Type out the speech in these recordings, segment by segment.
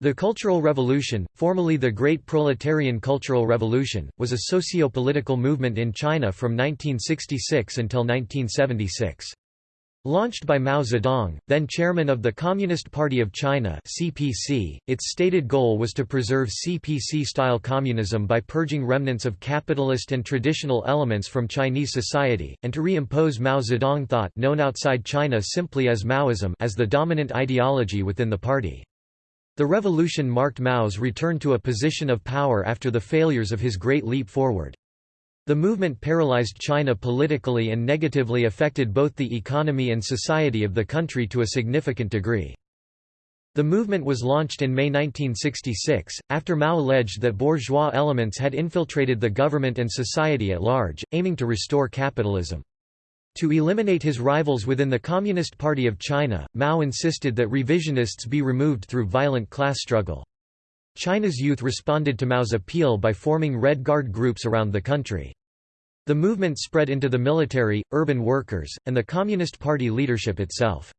The Cultural Revolution, formerly the Great Proletarian Cultural Revolution, was a socio-political movement in China from 1966 until 1976. Launched by Mao Zedong, then chairman of the Communist Party of China (CPC), its stated goal was to preserve CPC-style communism by purging remnants of capitalist and traditional elements from Chinese society, and to reimpose Mao Zedong thought known outside China simply as Maoism as the dominant ideology within the party. The revolution marked Mao's return to a position of power after the failures of his Great Leap Forward. The movement paralyzed China politically and negatively affected both the economy and society of the country to a significant degree. The movement was launched in May 1966, after Mao alleged that bourgeois elements had infiltrated the government and society at large, aiming to restore capitalism. To eliminate his rivals within the Communist Party of China, Mao insisted that revisionists be removed through violent class struggle. China's youth responded to Mao's appeal by forming Red Guard groups around the country. The movement spread into the military, urban workers, and the Communist Party leadership itself.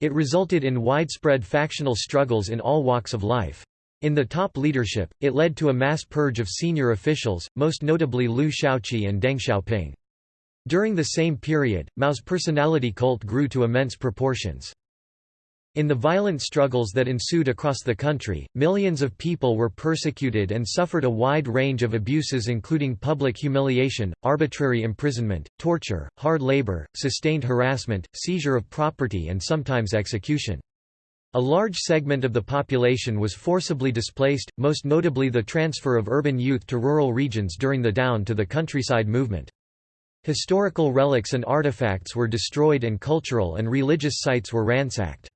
It resulted in widespread factional struggles in all walks of life. In the top leadership, it led to a mass purge of senior officials, most notably Liu Shaoqi and Deng Xiaoping. During the same period, Mao's personality cult grew to immense proportions. In the violent struggles that ensued across the country, millions of people were persecuted and suffered a wide range of abuses including public humiliation, arbitrary imprisonment, torture, hard labor, sustained harassment, seizure of property and sometimes execution. A large segment of the population was forcibly displaced, most notably the transfer of urban youth to rural regions during the Down to the Countryside movement. Historical relics and artifacts were destroyed and cultural and religious sites were ransacked.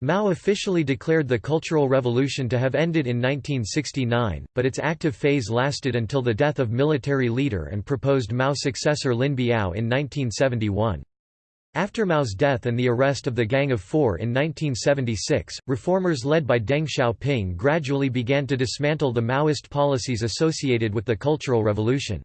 Mao officially declared the Cultural Revolution to have ended in 1969, but its active phase lasted until the death of military leader and proposed Mao successor Lin Biao in 1971. After Mao's death and the arrest of the Gang of Four in 1976, reformers led by Deng Xiaoping gradually began to dismantle the Maoist policies associated with the Cultural Revolution.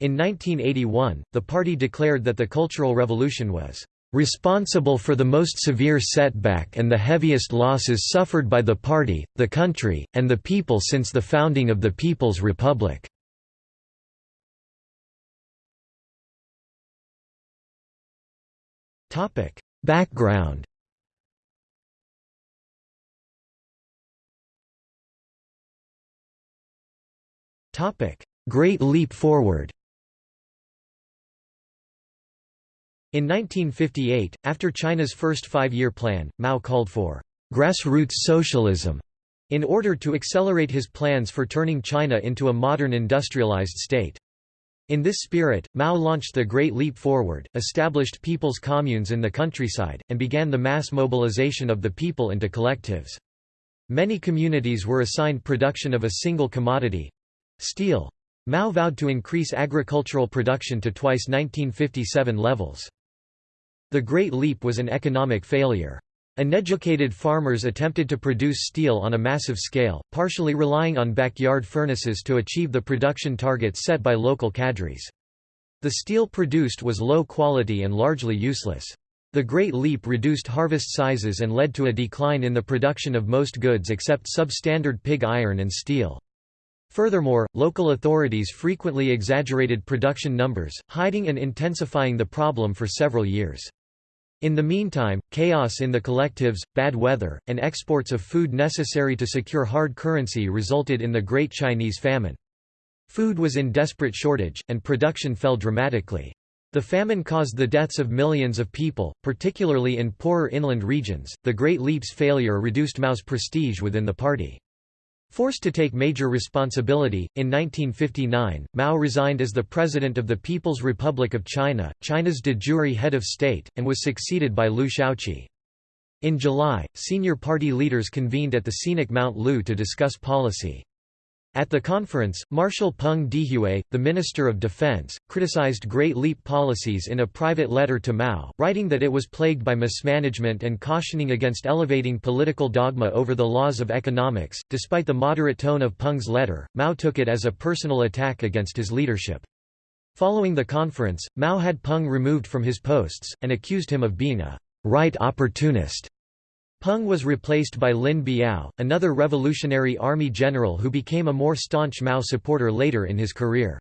In 1981, the party declared that the Cultural Revolution was responsible for the most severe setback and the heaviest losses suffered by the party, the country, and the people since the founding of the People's Republic. Background Great Leap Forward In 1958, after China's first five-year plan, Mao called for «grassroots socialism» in order to accelerate his plans for turning China into a modern industrialized state. In this spirit, Mao launched the Great Leap Forward, established people's communes in the countryside, and began the mass mobilization of the people into collectives. Many communities were assigned production of a single commodity—steel. Mao vowed to increase agricultural production to twice 1957 levels. The Great Leap was an economic failure. Uneducated farmers attempted to produce steel on a massive scale, partially relying on backyard furnaces to achieve the production targets set by local cadres. The steel produced was low quality and largely useless. The Great Leap reduced harvest sizes and led to a decline in the production of most goods except substandard pig iron and steel. Furthermore, local authorities frequently exaggerated production numbers, hiding and intensifying the problem for several years. In the meantime, chaos in the collectives, bad weather, and exports of food necessary to secure hard currency resulted in the Great Chinese Famine. Food was in desperate shortage, and production fell dramatically. The famine caused the deaths of millions of people, particularly in poorer inland regions. The Great Leap's failure reduced Mao's prestige within the party. Forced to take major responsibility, in 1959, Mao resigned as the President of the People's Republic of China, China's de jure head of state, and was succeeded by Liu Shaoqi. In July, senior party leaders convened at the scenic Mount Lu to discuss policy. At the conference, Marshal Peng Dehuai, the Minister of Defense, criticized Great Leap policies in a private letter to Mao, writing that it was plagued by mismanagement and cautioning against elevating political dogma over the laws of economics. Despite the moderate tone of Peng's letter, Mao took it as a personal attack against his leadership. Following the conference, Mao had Peng removed from his posts, and accused him of being a right opportunist. Peng was replaced by Lin Biao, another Revolutionary Army general who became a more staunch Mao supporter later in his career.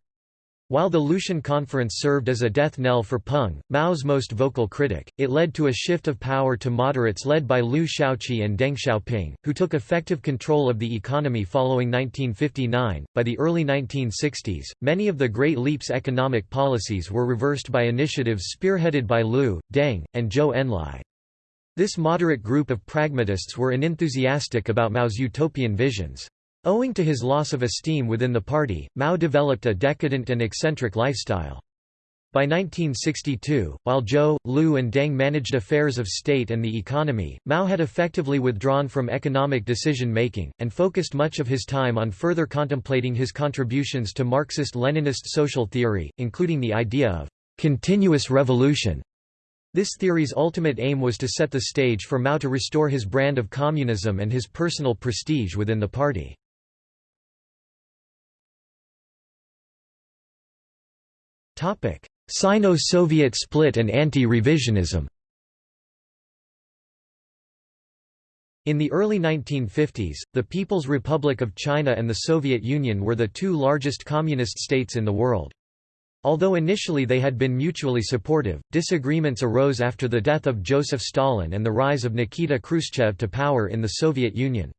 While the Lushan Conference served as a death knell for Peng, Mao's most vocal critic, it led to a shift of power to moderates led by Liu Shaoqi and Deng Xiaoping, who took effective control of the economy following 1959. By the early 1960s, many of the Great Leap's economic policies were reversed by initiatives spearheaded by Liu, Deng, and Zhou Enlai. This moderate group of pragmatists were unenthusiastic about Mao's utopian visions. Owing to his loss of esteem within the party, Mao developed a decadent and eccentric lifestyle. By 1962, while Zhou, Liu and Deng managed affairs of state and the economy, Mao had effectively withdrawn from economic decision-making, and focused much of his time on further contemplating his contributions to Marxist-Leninist social theory, including the idea of «continuous revolution». This theory's ultimate aim was to set the stage for Mao to restore his brand of communism and his personal prestige within the party. Sino-Soviet split and anti-revisionism In the early 1950s, the People's Republic of China and the Soviet Union were the two largest communist states in the world. Although initially they had been mutually supportive, disagreements arose after the death of Joseph Stalin and the rise of Nikita Khrushchev to power in the Soviet Union.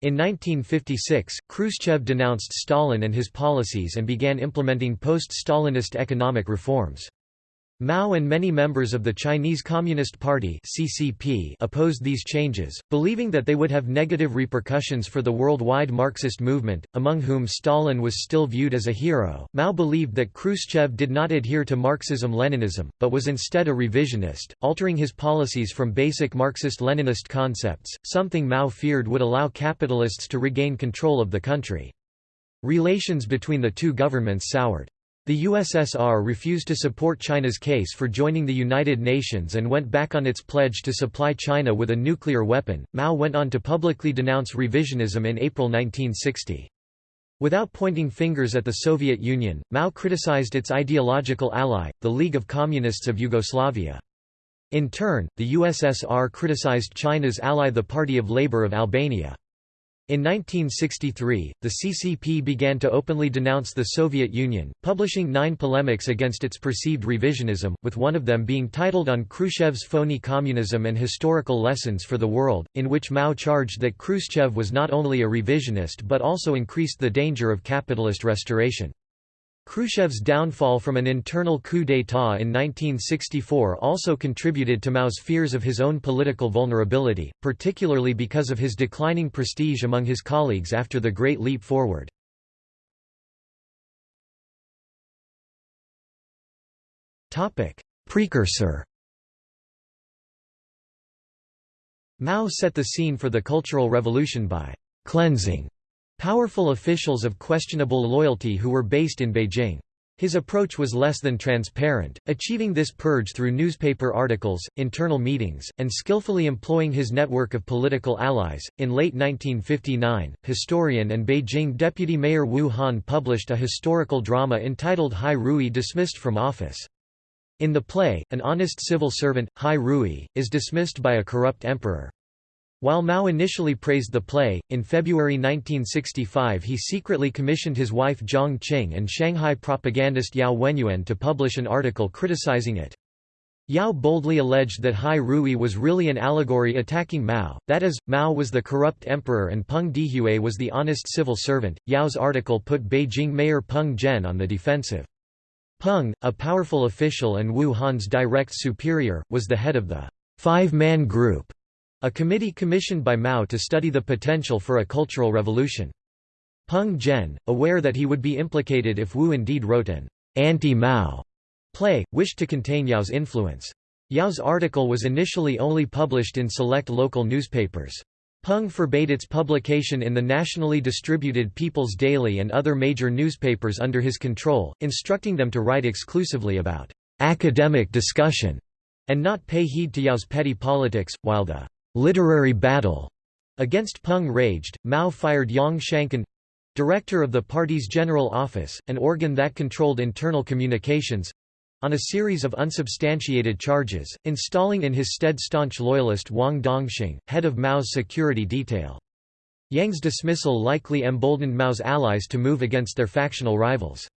In 1956, Khrushchev denounced Stalin and his policies and began implementing post-Stalinist economic reforms. Mao and many members of the Chinese Communist Party (CCP) opposed these changes, believing that they would have negative repercussions for the worldwide Marxist movement, among whom Stalin was still viewed as a hero. Mao believed that Khrushchev did not adhere to Marxism-Leninism, but was instead a revisionist, altering his policies from basic Marxist-Leninist concepts, something Mao feared would allow capitalists to regain control of the country. Relations between the two governments soured. The USSR refused to support China's case for joining the United Nations and went back on its pledge to supply China with a nuclear weapon. Mao went on to publicly denounce revisionism in April 1960. Without pointing fingers at the Soviet Union, Mao criticized its ideological ally, the League of Communists of Yugoslavia. In turn, the USSR criticized China's ally the Party of Labour of Albania. In 1963, the CCP began to openly denounce the Soviet Union, publishing nine polemics against its perceived revisionism, with one of them being titled On Khrushchev's Phony Communism and Historical Lessons for the World, in which Mao charged that Khrushchev was not only a revisionist but also increased the danger of capitalist restoration. Khrushchev's downfall from an internal coup d'état in 1964 also contributed to Mao's fears of his own political vulnerability, particularly because of his declining prestige among his colleagues after the Great Leap Forward. Precursor Mao set the scene for the Cultural Revolution by «cleansing» Powerful officials of questionable loyalty who were based in Beijing. His approach was less than transparent, achieving this purge through newspaper articles, internal meetings, and skillfully employing his network of political allies. In late 1959, historian and Beijing deputy mayor Wu Han published a historical drama entitled Hai Rui dismissed from office. In the play, an honest civil servant, Hai Rui, is dismissed by a corrupt emperor. While Mao initially praised the play, in February 1965 he secretly commissioned his wife Jiang Qing and Shanghai propagandist Yao Wenyuan to publish an article criticizing it. Yao boldly alleged that Hai Rui was really an allegory attacking Mao, that is, Mao was the corrupt emperor and Peng Dehuai was the honest civil servant. Yao's article put Beijing Mayor Peng Zhen on the defensive. Peng, a powerful official and Wu Han's direct superior, was the head of the five-man group a committee commissioned by Mao to study the potential for a cultural revolution. Peng Zhen, aware that he would be implicated if Wu indeed wrote an anti-Mao play, wished to contain Yao's influence. Yao's article was initially only published in select local newspapers. Peng forbade its publication in the nationally distributed People's Daily and other major newspapers under his control, instructing them to write exclusively about academic discussion and not pay heed to Yao's petty politics, while the literary battle against Peng raged, Mao fired Yang Shangkun director of the party's general office, an organ that controlled internal communications on a series of unsubstantiated charges, installing in his stead staunch loyalist Wang Dongxing, head of Mao's security detail. Yang's dismissal likely emboldened Mao's allies to move against their factional rivals.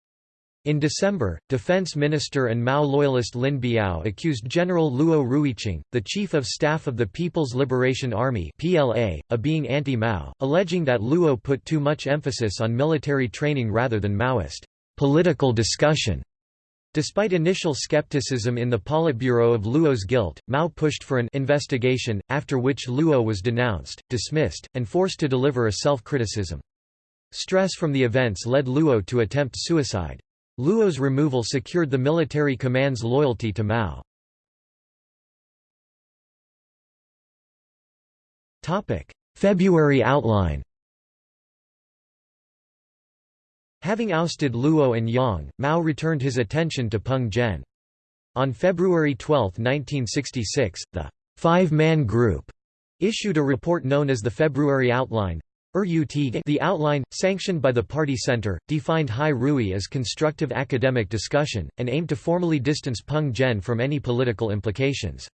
In December, Defense Minister and Mao loyalist Lin Biao accused General Luo Ruiqing, the Chief of Staff of the People's Liberation Army (PLA), of being anti-Mao, alleging that Luo put too much emphasis on military training rather than Maoist political discussion. Despite initial skepticism in the Politburo of Luo's guilt, Mao pushed for an investigation, after which Luo was denounced, dismissed, and forced to deliver a self-criticism. Stress from the events led Luo to attempt suicide. Luo's removal secured the military command's loyalty to Mao. February outline Having ousted Luo and Yang, Mao returned his attention to Peng Zhen. On February 12, 1966, the Five-Man Group issued a report known as the February Outline, the outline, sanctioned by the Party Center, defined Hai Rui as constructive academic discussion, and aimed to formally distance Peng Zhen from any political implications.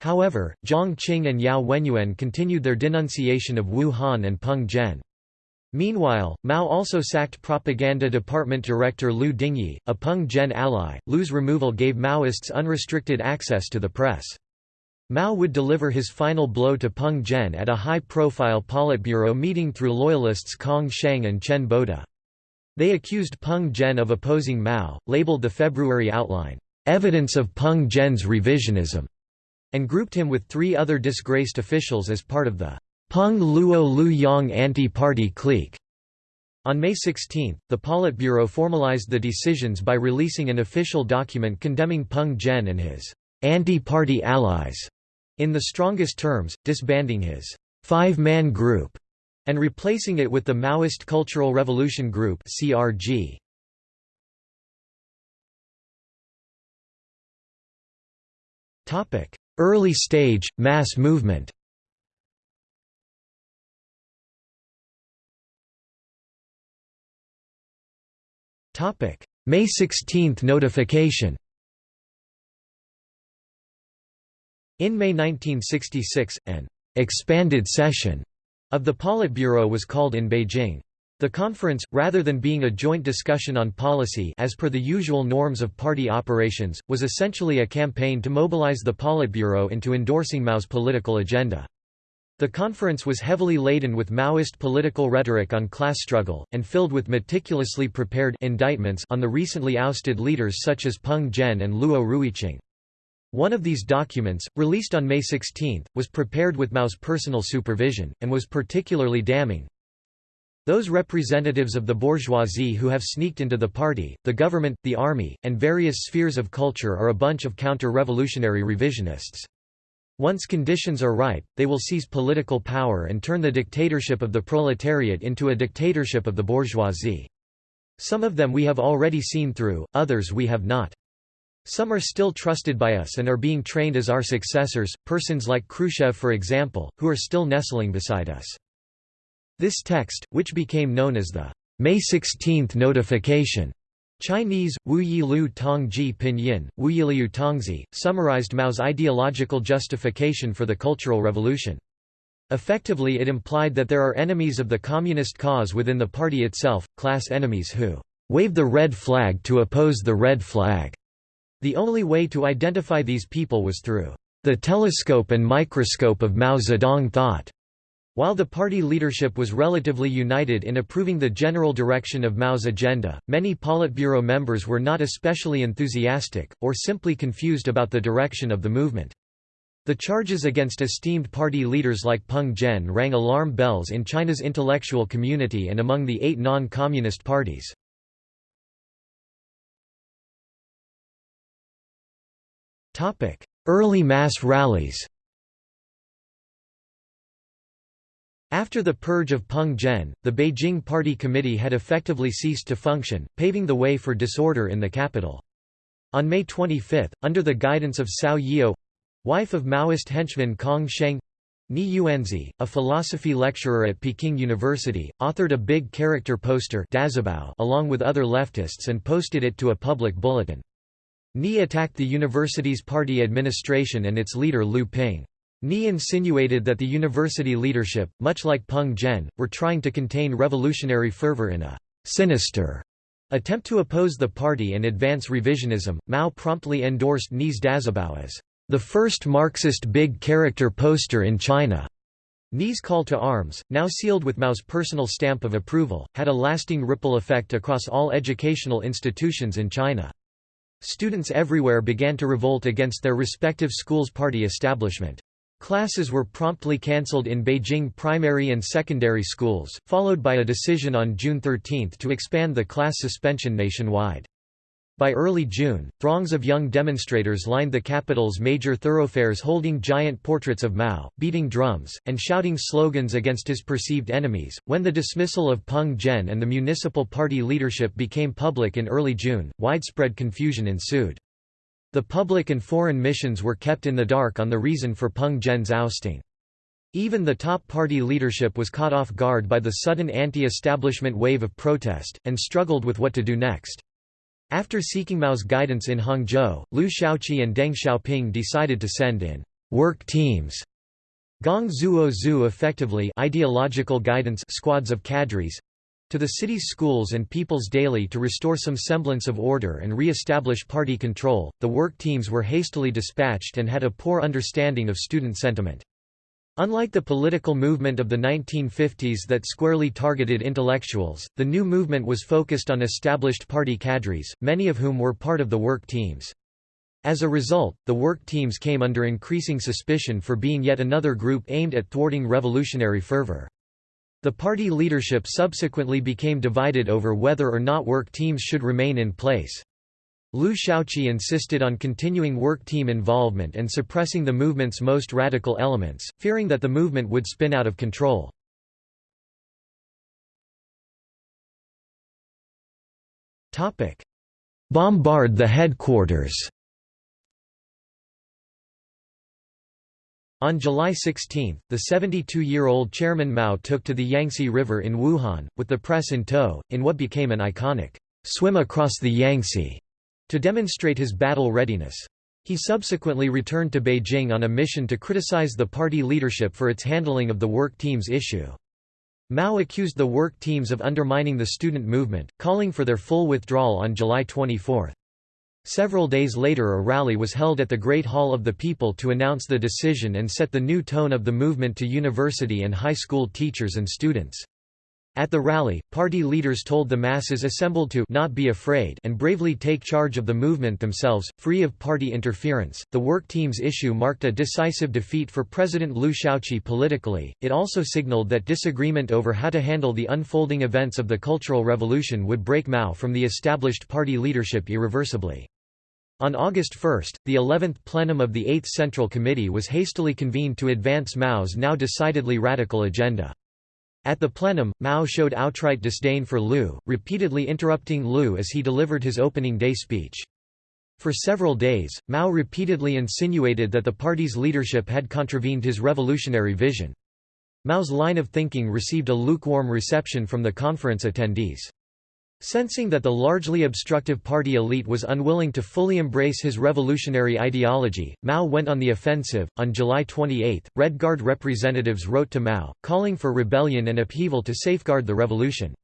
However, Jiang Qing and Yao Wenyuan continued their denunciation of Wu Han and Peng Zhen. Meanwhile, Mao also sacked Propaganda Department Director Lu Dingyi, a Peng Zhen ally. Lu's removal gave Maoists unrestricted access to the press. Mao would deliver his final blow to Peng Zhen at a high-profile Politburo meeting through loyalists Kang Sheng and Chen Boda. They accused Peng Zhen of opposing Mao, labeled the February outline, "...evidence of Peng Zhen's revisionism", and grouped him with three other disgraced officials as part of the Peng Luo Lu Yang anti-party clique. On May 16, the Politburo formalized the decisions by releasing an official document condemning Peng Zhen and his anti-party allies in the strongest terms, disbanding his five-man group and replacing it with the Maoist Cultural Revolution Group (CRG). Topic: Early stage mass movement. Topic: May 16 notification. In May 1966, an expanded session of the Politburo was called in Beijing. The conference, rather than being a joint discussion on policy as per the usual norms of party operations, was essentially a campaign to mobilize the Politburo into endorsing Mao's political agenda. The conference was heavily laden with Maoist political rhetoric on class struggle, and filled with meticulously prepared indictments on the recently ousted leaders such as Peng Zhen and Luo Ruiqing. One of these documents, released on May 16, was prepared with Mao's personal supervision, and was particularly damning. Those representatives of the bourgeoisie who have sneaked into the party, the government, the army, and various spheres of culture are a bunch of counter-revolutionary revisionists. Once conditions are ripe, they will seize political power and turn the dictatorship of the proletariat into a dictatorship of the bourgeoisie. Some of them we have already seen through, others we have not. Some are still trusted by us and are being trained as our successors, persons like Khrushchev for example, who are still nestling beside us. This text, which became known as the May 16 notification, Chinese, Wuyi Lu Tongji Pinyin, Wuyiliu Tongzi, summarized Mao's ideological justification for the Cultural Revolution. Effectively it implied that there are enemies of the communist cause within the party itself, class enemies who wave the red flag to oppose the red flag. The only way to identify these people was through the telescope and microscope of Mao Zedong thought. While the party leadership was relatively united in approving the general direction of Mao's agenda, many Politburo members were not especially enthusiastic, or simply confused about the direction of the movement. The charges against esteemed party leaders like Peng Zhen rang alarm bells in China's intellectual community and among the eight non-communist parties. Early mass rallies After the purge of Peng Zhen, the Beijing Party Committee had effectively ceased to function, paving the way for disorder in the capital. On May 25, under the guidance of Cao Yi'ou—wife of Maoist henchman Kang Sheng, Ni Yuanzi, a philosophy lecturer at Peking University, authored a big character poster along with other leftists and posted it to a public bulletin. Ni attacked the university's party administration and its leader Liu Ping. Ni insinuated that the university leadership, much like Peng Zhen, were trying to contain revolutionary fervor in a sinister attempt to oppose the party and advance revisionism. Mao promptly endorsed Ni's Dazibao as the first Marxist big character poster in China. Ni's call to arms, now sealed with Mao's personal stamp of approval, had a lasting ripple effect across all educational institutions in China. Students everywhere began to revolt against their respective schools' party establishment. Classes were promptly cancelled in Beijing primary and secondary schools, followed by a decision on June 13 to expand the class suspension nationwide. By early June, throngs of young demonstrators lined the capital's major thoroughfares holding giant portraits of Mao, beating drums, and shouting slogans against his perceived enemies. When the dismissal of Peng Zhen and the municipal party leadership became public in early June, widespread confusion ensued. The public and foreign missions were kept in the dark on the reason for Peng Zhen's ousting. Even the top party leadership was caught off guard by the sudden anti-establishment wave of protest, and struggled with what to do next. After seeking Mao's guidance in Hangzhou, Liu Shaoqi and Deng Xiaoping decided to send in work teams Gong Zuo Zhu effectively ideological guidance squads of cadres to the city's schools and people's daily to restore some semblance of order and re-establish party control. The work teams were hastily dispatched and had a poor understanding of student sentiment. Unlike the political movement of the 1950s that squarely targeted intellectuals, the new movement was focused on established party cadres, many of whom were part of the work teams. As a result, the work teams came under increasing suspicion for being yet another group aimed at thwarting revolutionary fervor. The party leadership subsequently became divided over whether or not work teams should remain in place. Liu Shaoqi insisted on continuing work team involvement and suppressing the movement's most radical elements, fearing that the movement would spin out of control. Bombard the headquarters. On July 16, the 72-year-old Chairman Mao took to the Yangtze River in Wuhan, with the press in tow, in what became an iconic, "'swim across the Yangtze' to demonstrate his battle readiness. He subsequently returned to Beijing on a mission to criticize the party leadership for its handling of the work teams issue. Mao accused the work teams of undermining the student movement, calling for their full withdrawal on July 24. Several days later a rally was held at the Great Hall of the People to announce the decision and set the new tone of the movement to university and high school teachers and students. At the rally, party leaders told the masses assembled to not be afraid and bravely take charge of the movement themselves, free of party interference. The work team's issue marked a decisive defeat for President Liu Shaoqi politically. It also signaled that disagreement over how to handle the unfolding events of the Cultural Revolution would break Mao from the established party leadership irreversibly. On August 1, the 11th plenum of the 8th Central Committee was hastily convened to advance Mao's now decidedly radical agenda. At the plenum, Mao showed outright disdain for Liu, repeatedly interrupting Liu as he delivered his opening day speech. For several days, Mao repeatedly insinuated that the party's leadership had contravened his revolutionary vision. Mao's line of thinking received a lukewarm reception from the conference attendees. Sensing that the largely obstructive party elite was unwilling to fully embrace his revolutionary ideology, Mao went on the offensive. On July 28, Red Guard representatives wrote to Mao, calling for rebellion and upheaval to safeguard the revolution.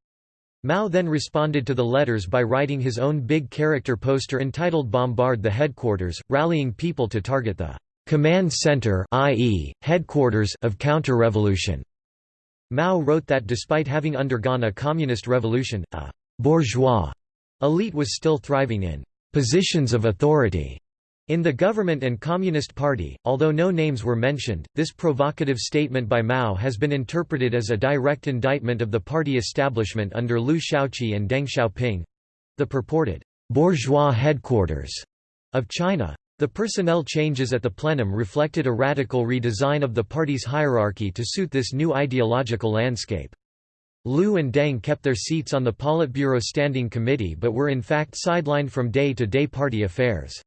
Mao then responded to the letters by writing his own big character poster entitled Bombard the Headquarters, rallying people to target the command center i.e., headquarters of counter-revolution. Mao wrote that despite having undergone a communist revolution, a bourgeois elite was still thriving in positions of authority in the government and Communist Party, although no names were mentioned, this provocative statement by Mao has been interpreted as a direct indictment of the party establishment under Liu Shaoqi and Deng Xiaoping—the purported «bourgeois headquarters» of China. The personnel changes at the plenum reflected a radical redesign of the party's hierarchy to suit this new ideological landscape. Liu and Deng kept their seats on the Politburo Standing Committee but were in fact sidelined from day-to-day -day party affairs.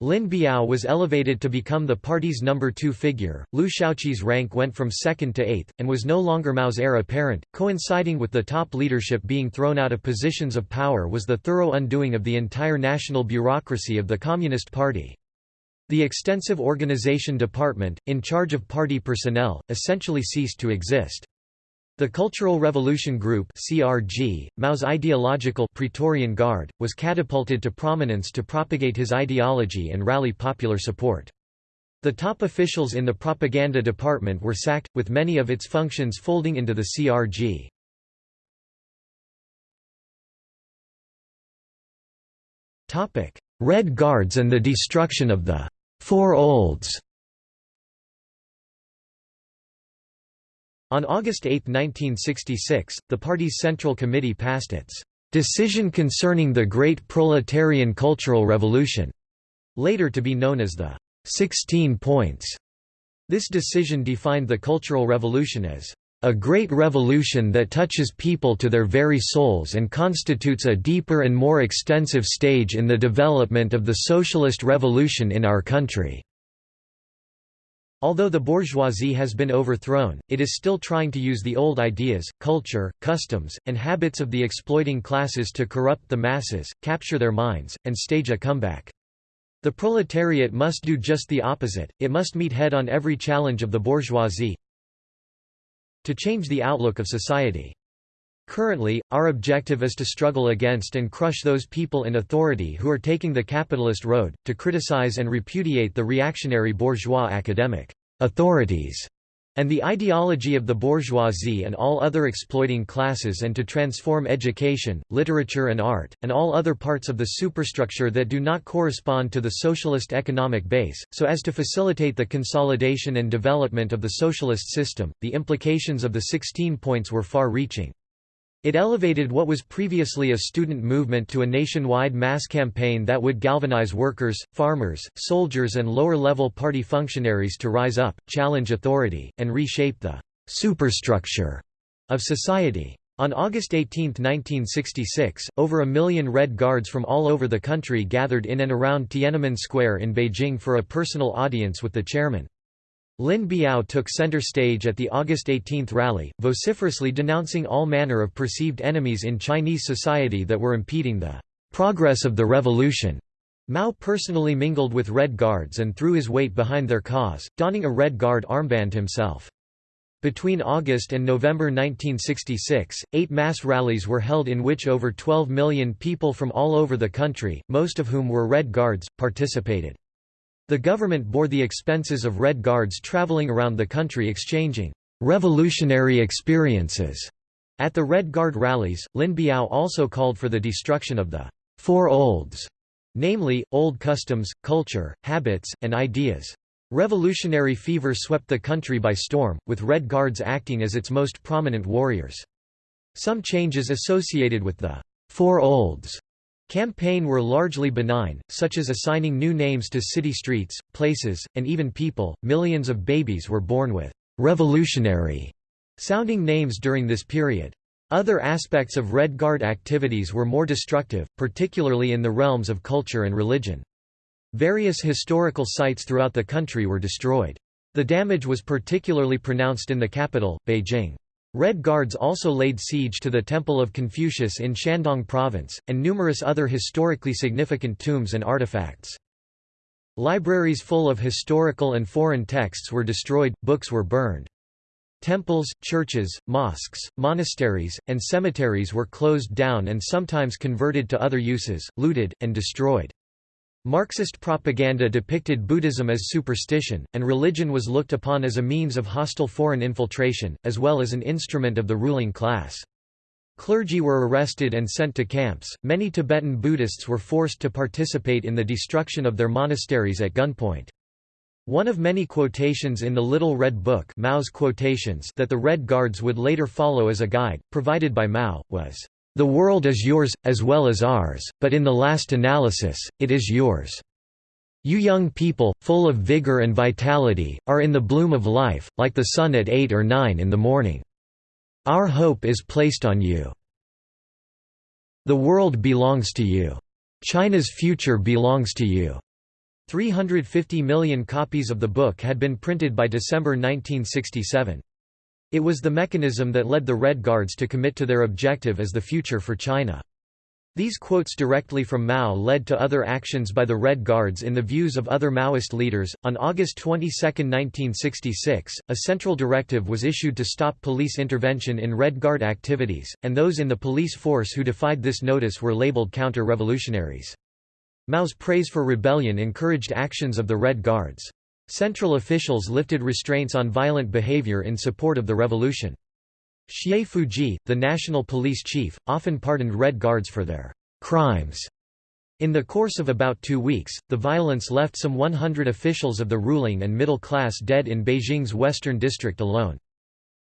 Lin Biao was elevated to become the party's number two figure. Liu Shaoqi's rank went from second to eighth, and was no longer Mao's heir apparent. Coinciding with the top leadership being thrown out of positions of power was the thorough undoing of the entire national bureaucracy of the Communist Party. The extensive organization department, in charge of party personnel, essentially ceased to exist. The Cultural Revolution Group (CRG), Mao's ideological Praetorian Guard, was catapulted to prominence to propagate his ideology and rally popular support. The top officials in the propaganda department were sacked, with many of its functions folding into the CRG. Red Guards and the destruction of the Four Olds On August 8, 1966, the party's Central Committee passed its "...decision concerning the Great Proletarian Cultural Revolution", later to be known as the Sixteen Points". This decision defined the Cultural Revolution as a great revolution that touches people to their very souls and constitutes a deeper and more extensive stage in the development of the socialist revolution in our country." Although the bourgeoisie has been overthrown, it is still trying to use the old ideas, culture, customs, and habits of the exploiting classes to corrupt the masses, capture their minds, and stage a comeback. The proletariat must do just the opposite, it must meet head-on every challenge of the bourgeoisie to change the outlook of society. Currently, our objective is to struggle against and crush those people in authority who are taking the capitalist road, to criticize and repudiate the reactionary bourgeois academic authorities and the ideology of the bourgeoisie and all other exploiting classes and to transform education, literature and art, and all other parts of the superstructure that do not correspond to the socialist economic base, so as to facilitate the consolidation and development of the socialist system. The implications of the 16 points were far-reaching. It elevated what was previously a student movement to a nationwide mass campaign that would galvanize workers, farmers, soldiers and lower-level party functionaries to rise up, challenge authority, and reshape the «superstructure» of society. On August 18, 1966, over a million Red Guards from all over the country gathered in and around Tiananmen Square in Beijing for a personal audience with the chairman. Lin Biao took center stage at the August 18 rally, vociferously denouncing all manner of perceived enemies in Chinese society that were impeding the progress of the revolution. Mao personally mingled with Red Guards and threw his weight behind their cause, donning a Red Guard armband himself. Between August and November 1966, eight mass rallies were held in which over 12 million people from all over the country, most of whom were Red Guards, participated. The government bore the expenses of Red Guards traveling around the country exchanging revolutionary experiences. At the Red Guard rallies, Lin Biao also called for the destruction of the Four Olds, namely, old customs, culture, habits, and ideas. Revolutionary fever swept the country by storm, with Red Guards acting as its most prominent warriors. Some changes associated with the Four Olds Campaign were largely benign, such as assigning new names to city streets, places, and even people. Millions of babies were born with revolutionary sounding names during this period. Other aspects of Red Guard activities were more destructive, particularly in the realms of culture and religion. Various historical sites throughout the country were destroyed. The damage was particularly pronounced in the capital, Beijing. Red Guards also laid siege to the Temple of Confucius in Shandong Province, and numerous other historically significant tombs and artifacts. Libraries full of historical and foreign texts were destroyed, books were burned. Temples, churches, mosques, monasteries, and cemeteries were closed down and sometimes converted to other uses, looted, and destroyed. Marxist propaganda depicted Buddhism as superstition, and religion was looked upon as a means of hostile foreign infiltration, as well as an instrument of the ruling class. Clergy were arrested and sent to camps. Many Tibetan Buddhists were forced to participate in the destruction of their monasteries at gunpoint. One of many quotations in the Little Red Book Mao's quotations that the Red Guards would later follow as a guide, provided by Mao, was, the world is yours, as well as ours, but in the last analysis, it is yours. You young people, full of vigor and vitality, are in the bloom of life, like the sun at 8 or 9 in the morning. Our hope is placed on you. The world belongs to you. China's future belongs to you. 350 million copies of the book had been printed by December 1967. It was the mechanism that led the Red Guards to commit to their objective as the future for China. These quotes directly from Mao led to other actions by the Red Guards in the views of other Maoist leaders. On August 22, 1966, a central directive was issued to stop police intervention in Red Guard activities, and those in the police force who defied this notice were labeled counter revolutionaries. Mao's praise for rebellion encouraged actions of the Red Guards. Central officials lifted restraints on violent behavior in support of the revolution. Xie Fuzhi, the national police chief, often pardoned Red Guards for their crimes. In the course of about two weeks, the violence left some 100 officials of the ruling and middle class dead in Beijing's western district alone.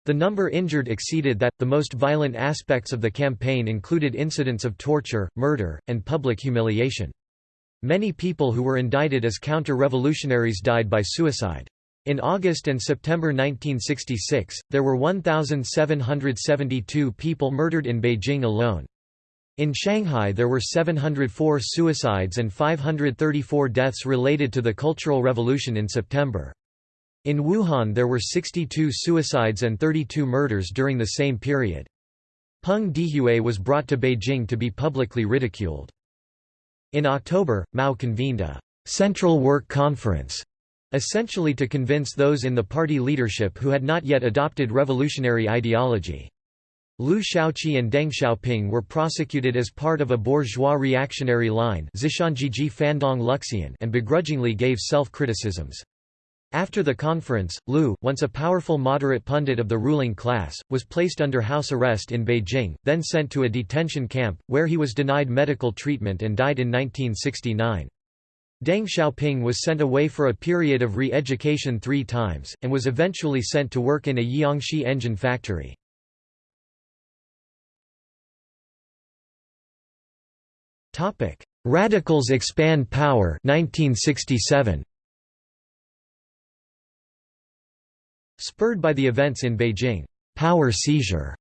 The number injured exceeded that. The most violent aspects of the campaign included incidents of torture, murder, and public humiliation. Many people who were indicted as counter-revolutionaries died by suicide. In August and September 1966, there were 1,772 people murdered in Beijing alone. In Shanghai there were 704 suicides and 534 deaths related to the Cultural Revolution in September. In Wuhan there were 62 suicides and 32 murders during the same period. Peng Dehuai was brought to Beijing to be publicly ridiculed. In October, Mao convened a «Central Work Conference» essentially to convince those in the party leadership who had not yet adopted revolutionary ideology. Liu Shaoqi and Deng Xiaoping were prosecuted as part of a bourgeois reactionary line and begrudgingly gave self-criticisms. After the conference, Liu, once a powerful moderate pundit of the ruling class, was placed under house arrest in Beijing, then sent to a detention camp, where he was denied medical treatment and died in 1969. Deng Xiaoping was sent away for a period of re-education three times, and was eventually sent to work in a Jiangxi engine factory. Radicals expand power 1967. Spurred by the events in Beijing, power seizure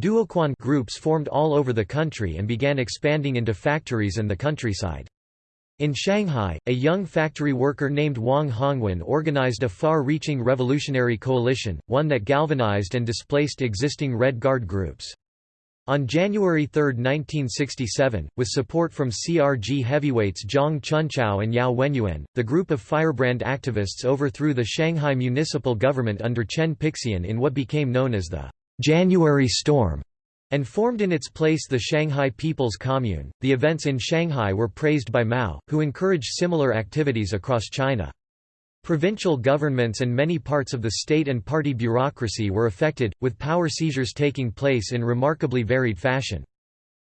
duoquan groups formed all over the country and began expanding into factories and the countryside. In Shanghai, a young factory worker named Wang Hongwen organized a far-reaching revolutionary coalition, one that galvanized and displaced existing Red Guard groups. On January 3, 1967, with support from CRG heavyweights Zhang Chunqiao and Yao Wenyuan, the group of firebrand activists overthrew the Shanghai municipal government under Chen Pixian in what became known as the January Storm and formed in its place the Shanghai People's Commune. The events in Shanghai were praised by Mao, who encouraged similar activities across China. Provincial governments and many parts of the state and party bureaucracy were affected, with power seizures taking place in remarkably varied fashion.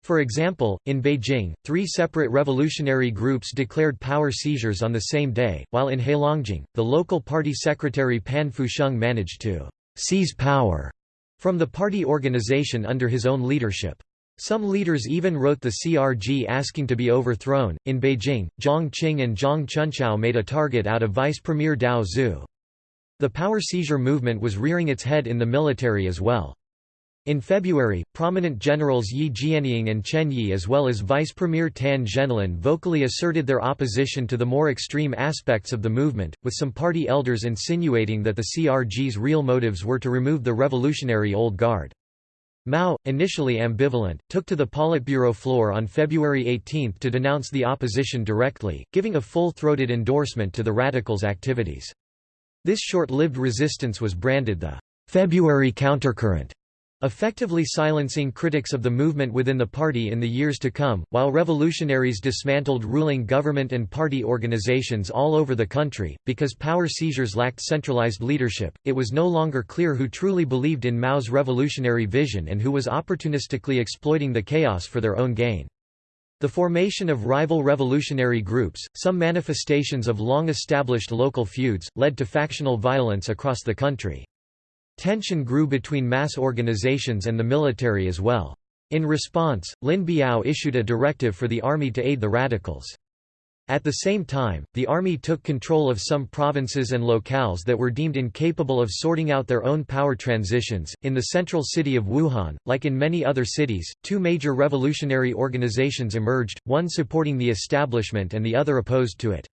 For example, in Beijing, three separate revolutionary groups declared power seizures on the same day, while in Heilongjiang, the local party secretary Pan Fusheng managed to seize power from the party organization under his own leadership. Some leaders even wrote the CRG asking to be overthrown. In Beijing, Jiang Qing and Zhang Chunqiao made a target out of Vice Premier Tao Zhu. The power seizure movement was rearing its head in the military as well. In February, prominent generals Ye Jianying and Chen Yi as well as Vice Premier Tan Zhenlin vocally asserted their opposition to the more extreme aspects of the movement, with some party elders insinuating that the CRG's real motives were to remove the revolutionary Old Guard. Mao, initially ambivalent, took to the Politburo floor on February 18 to denounce the opposition directly, giving a full-throated endorsement to the radicals' activities. This short-lived resistance was branded the February countercurrent effectively silencing critics of the movement within the party in the years to come. While revolutionaries dismantled ruling government and party organizations all over the country, because power seizures lacked centralized leadership, it was no longer clear who truly believed in Mao's revolutionary vision and who was opportunistically exploiting the chaos for their own gain. The formation of rival revolutionary groups, some manifestations of long-established local feuds, led to factional violence across the country. Tension grew between mass organizations and the military as well. In response, Lin Biao issued a directive for the army to aid the radicals. At the same time, the army took control of some provinces and locales that were deemed incapable of sorting out their own power transitions. In the central city of Wuhan, like in many other cities, two major revolutionary organizations emerged, one supporting the establishment and the other opposed to it.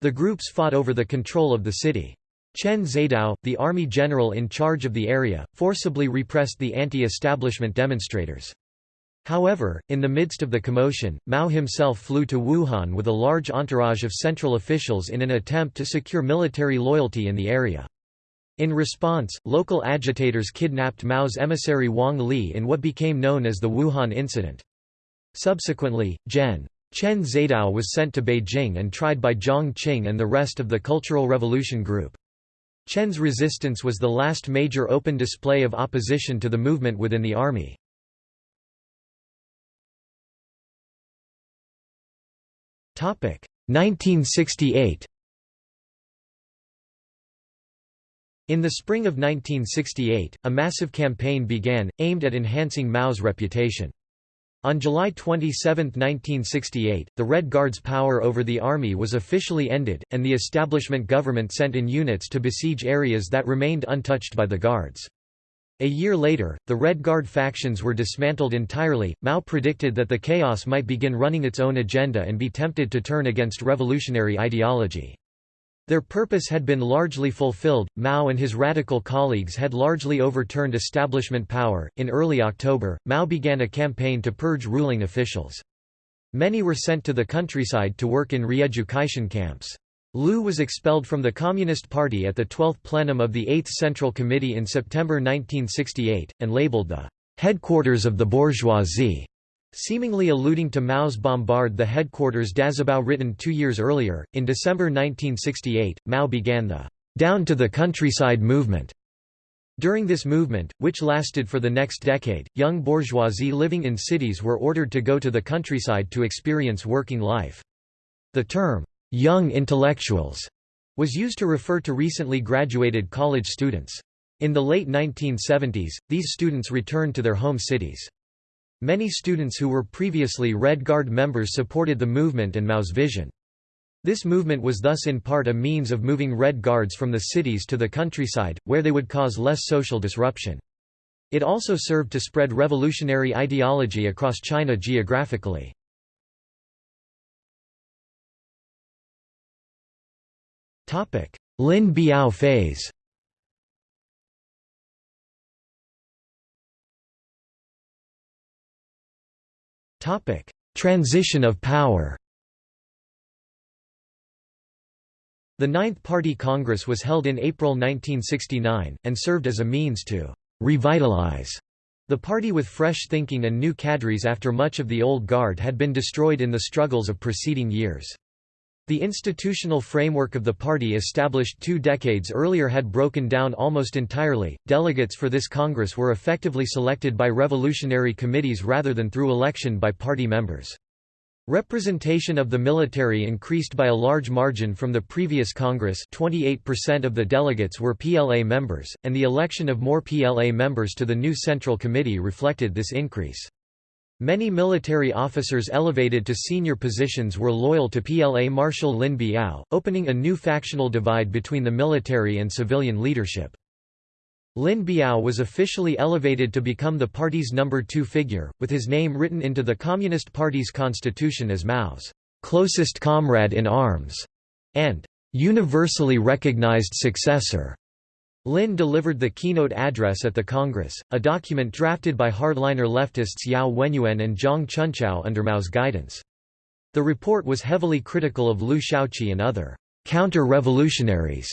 The groups fought over the control of the city. Chen Zaidao, the army general in charge of the area, forcibly repressed the anti-establishment demonstrators. However, in the midst of the commotion, Mao himself flew to Wuhan with a large entourage of central officials in an attempt to secure military loyalty in the area. In response, local agitators kidnapped Mao's emissary Wang Li in what became known as the Wuhan Incident. Subsequently, Gen. Chen Zaidao was sent to Beijing and tried by Jiang Qing and the rest of the Cultural Revolution Group. Chen's resistance was the last major open display of opposition to the movement within the army. Topic 1968. In the spring of 1968, a massive campaign began, aimed at enhancing Mao's reputation. On July 27, 1968, the Red Guard's power over the army was officially ended, and the establishment government sent in units to besiege areas that remained untouched by the Guards. A year later, the Red Guard factions were dismantled entirely. Mao predicted that the chaos might begin running its own agenda and be tempted to turn against revolutionary ideology. Their purpose had been largely fulfilled. Mao and his radical colleagues had largely overturned establishment power. In early October, Mao began a campaign to purge ruling officials. Many were sent to the countryside to work in re-education camps. Liu was expelled from the Communist Party at the 12th plenum of the 8th Central Committee in September 1968, and labeled the headquarters of the bourgeoisie. Seemingly alluding to Mao's bombard the headquarters Dazibao written two years earlier, in December 1968, Mao began the «down to the countryside movement». During this movement, which lasted for the next decade, young bourgeoisie living in cities were ordered to go to the countryside to experience working life. The term, «young intellectuals» was used to refer to recently graduated college students. In the late 1970s, these students returned to their home cities. Many students who were previously Red Guard members supported the movement and Mao's vision. This movement was thus in part a means of moving Red Guards from the cities to the countryside, where they would cause less social disruption. It also served to spread revolutionary ideology across China geographically. Lin Biao phase Transition of power The Ninth Party Congress was held in April 1969, and served as a means to «revitalize» the party with fresh thinking and new cadres after much of the old guard had been destroyed in the struggles of preceding years. The institutional framework of the party established two decades earlier had broken down almost entirely. Delegates for this Congress were effectively selected by revolutionary committees rather than through election by party members. Representation of the military increased by a large margin from the previous Congress 28% of the delegates were PLA members, and the election of more PLA members to the new Central Committee reflected this increase. Many military officers elevated to senior positions were loyal to PLA Marshal Lin Biao, opening a new factional divide between the military and civilian leadership. Lin Biao was officially elevated to become the party's number two figure, with his name written into the Communist Party's constitution as Mao's closest comrade in arms and universally recognized successor. Lin delivered the keynote address at the Congress, a document drafted by hardliner leftists Yao Wenyuan and Zhang Chunqiao under Mao's guidance. The report was heavily critical of Liu Shaoqi and other counter-revolutionaries,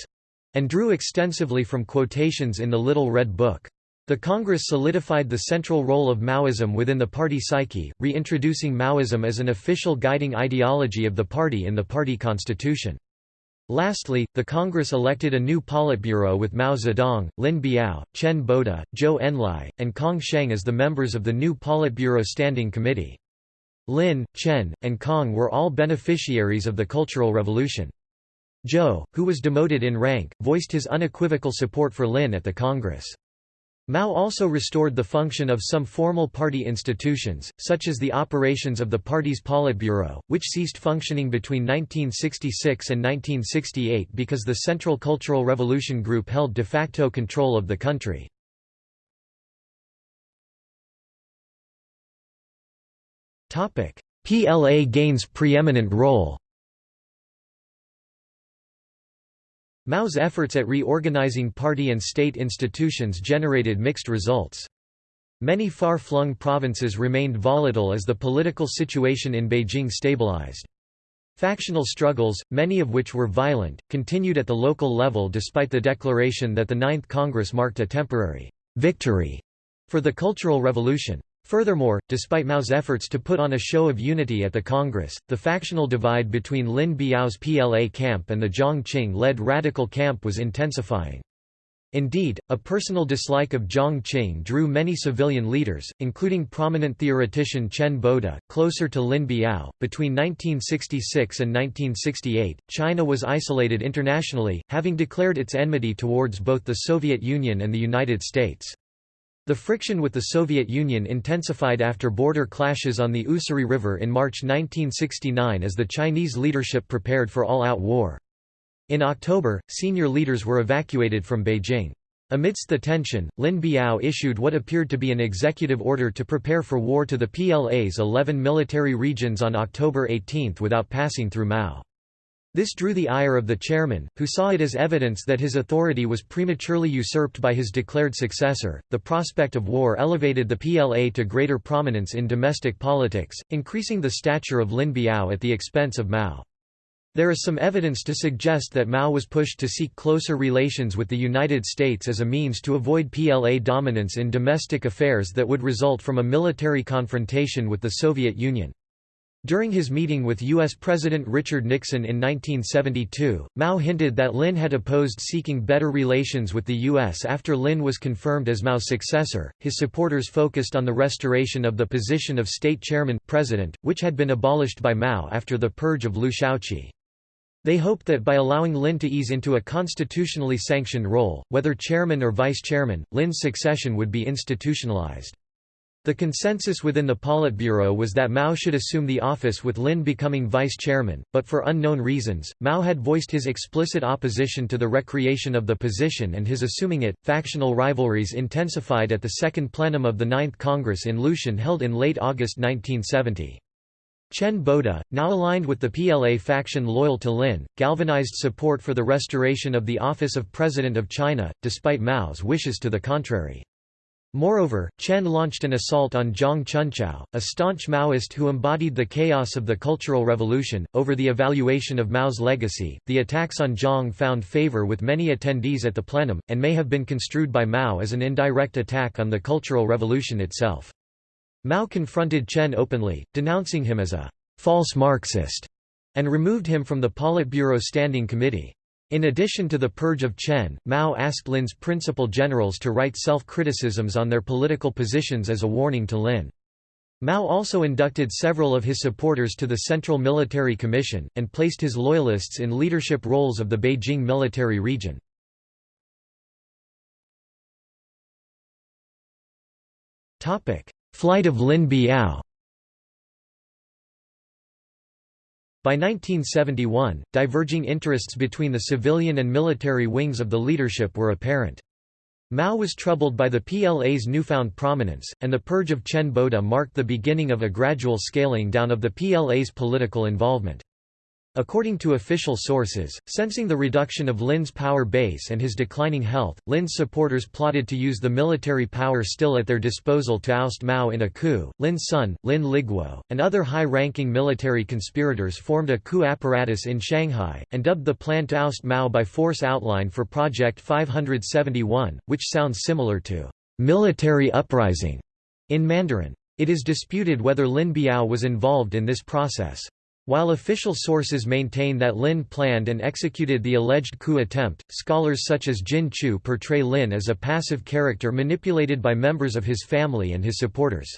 and drew extensively from quotations in the Little Red Book. The Congress solidified the central role of Maoism within the party psyche, reintroducing Maoism as an official guiding ideology of the party in the party constitution. Lastly, the Congress elected a new Politburo with Mao Zedong, Lin Biao, Chen Boda, Zhou Enlai, and Kang Sheng as the members of the new Politburo Standing Committee. Lin, Chen, and Kong were all beneficiaries of the Cultural Revolution. Zhou, who was demoted in rank, voiced his unequivocal support for Lin at the Congress. Mao also restored the function of some formal party institutions, such as the operations of the party's Politburo, which ceased functioning between 1966 and 1968 because the Central Cultural Revolution Group held de facto control of the country. PLA gains preeminent role Mao's efforts at reorganizing party and state institutions generated mixed results. Many far-flung provinces remained volatile as the political situation in Beijing stabilized. Factional struggles, many of which were violent, continued at the local level despite the declaration that the Ninth Congress marked a temporary victory for the Cultural Revolution. Furthermore, despite Mao's efforts to put on a show of unity at the Congress, the factional divide between Lin Biao's PLA camp and the Jiang Qing-led radical camp was intensifying. Indeed, a personal dislike of Jiang Qing drew many civilian leaders, including prominent theoretician Chen Boda, closer to Lin Biao. Between 1966 and 1968, China was isolated internationally, having declared its enmity towards both the Soviet Union and the United States. The friction with the Soviet Union intensified after border clashes on the Ussuri River in March 1969 as the Chinese leadership prepared for all-out war. In October, senior leaders were evacuated from Beijing. Amidst the tension, Lin Biao issued what appeared to be an executive order to prepare for war to the PLA's 11 military regions on October 18 without passing through Mao. This drew the ire of the chairman, who saw it as evidence that his authority was prematurely usurped by his declared successor. The prospect of war elevated the PLA to greater prominence in domestic politics, increasing the stature of Lin Biao at the expense of Mao. There is some evidence to suggest that Mao was pushed to seek closer relations with the United States as a means to avoid PLA dominance in domestic affairs that would result from a military confrontation with the Soviet Union. During his meeting with U.S. President Richard Nixon in 1972, Mao hinted that Lin had opposed seeking better relations with the U.S. after Lin was confirmed as Mao's successor. His supporters focused on the restoration of the position of state chairman president, which had been abolished by Mao after the purge of Liu Shaoqi. They hoped that by allowing Lin to ease into a constitutionally sanctioned role, whether chairman or vice chairman, Lin's succession would be institutionalized. The consensus within the Politburo was that Mao should assume the office with Lin becoming vice chairman, but for unknown reasons, Mao had voiced his explicit opposition to the recreation of the position and his assuming it. Factional rivalries intensified at the second plenum of the Ninth Congress in Lushan held in late August 1970. Chen Boda, now aligned with the PLA faction loyal to Lin, galvanized support for the restoration of the office of President of China, despite Mao's wishes to the contrary. Moreover, Chen launched an assault on Zhang Chunqiao, a staunch Maoist who embodied the chaos of the Cultural Revolution. Over the evaluation of Mao's legacy, the attacks on Zhang found favor with many attendees at the plenum, and may have been construed by Mao as an indirect attack on the Cultural Revolution itself. Mao confronted Chen openly, denouncing him as a false Marxist, and removed him from the Politburo Standing Committee. In addition to the purge of Chen, Mao asked Lin's principal generals to write self-criticisms on their political positions as a warning to Lin. Mao also inducted several of his supporters to the Central Military Commission, and placed his loyalists in leadership roles of the Beijing military region. Flight of Lin Biao By 1971, diverging interests between the civilian and military wings of the leadership were apparent. Mao was troubled by the PLA's newfound prominence, and the purge of Chen Boda marked the beginning of a gradual scaling down of the PLA's political involvement. According to official sources, sensing the reduction of Lin's power base and his declining health, Lin's supporters plotted to use the military power still at their disposal to oust Mao in a coup. Lin's son, Lin Liguo, and other high-ranking military conspirators formed a coup apparatus in Shanghai, and dubbed the plan to oust Mao by force outline for Project 571, which sounds similar to military uprising in Mandarin. It is disputed whether Lin Biao was involved in this process. While official sources maintain that Lin planned and executed the alleged coup attempt, scholars such as Jin Qiu portray Lin as a passive character manipulated by members of his family and his supporters.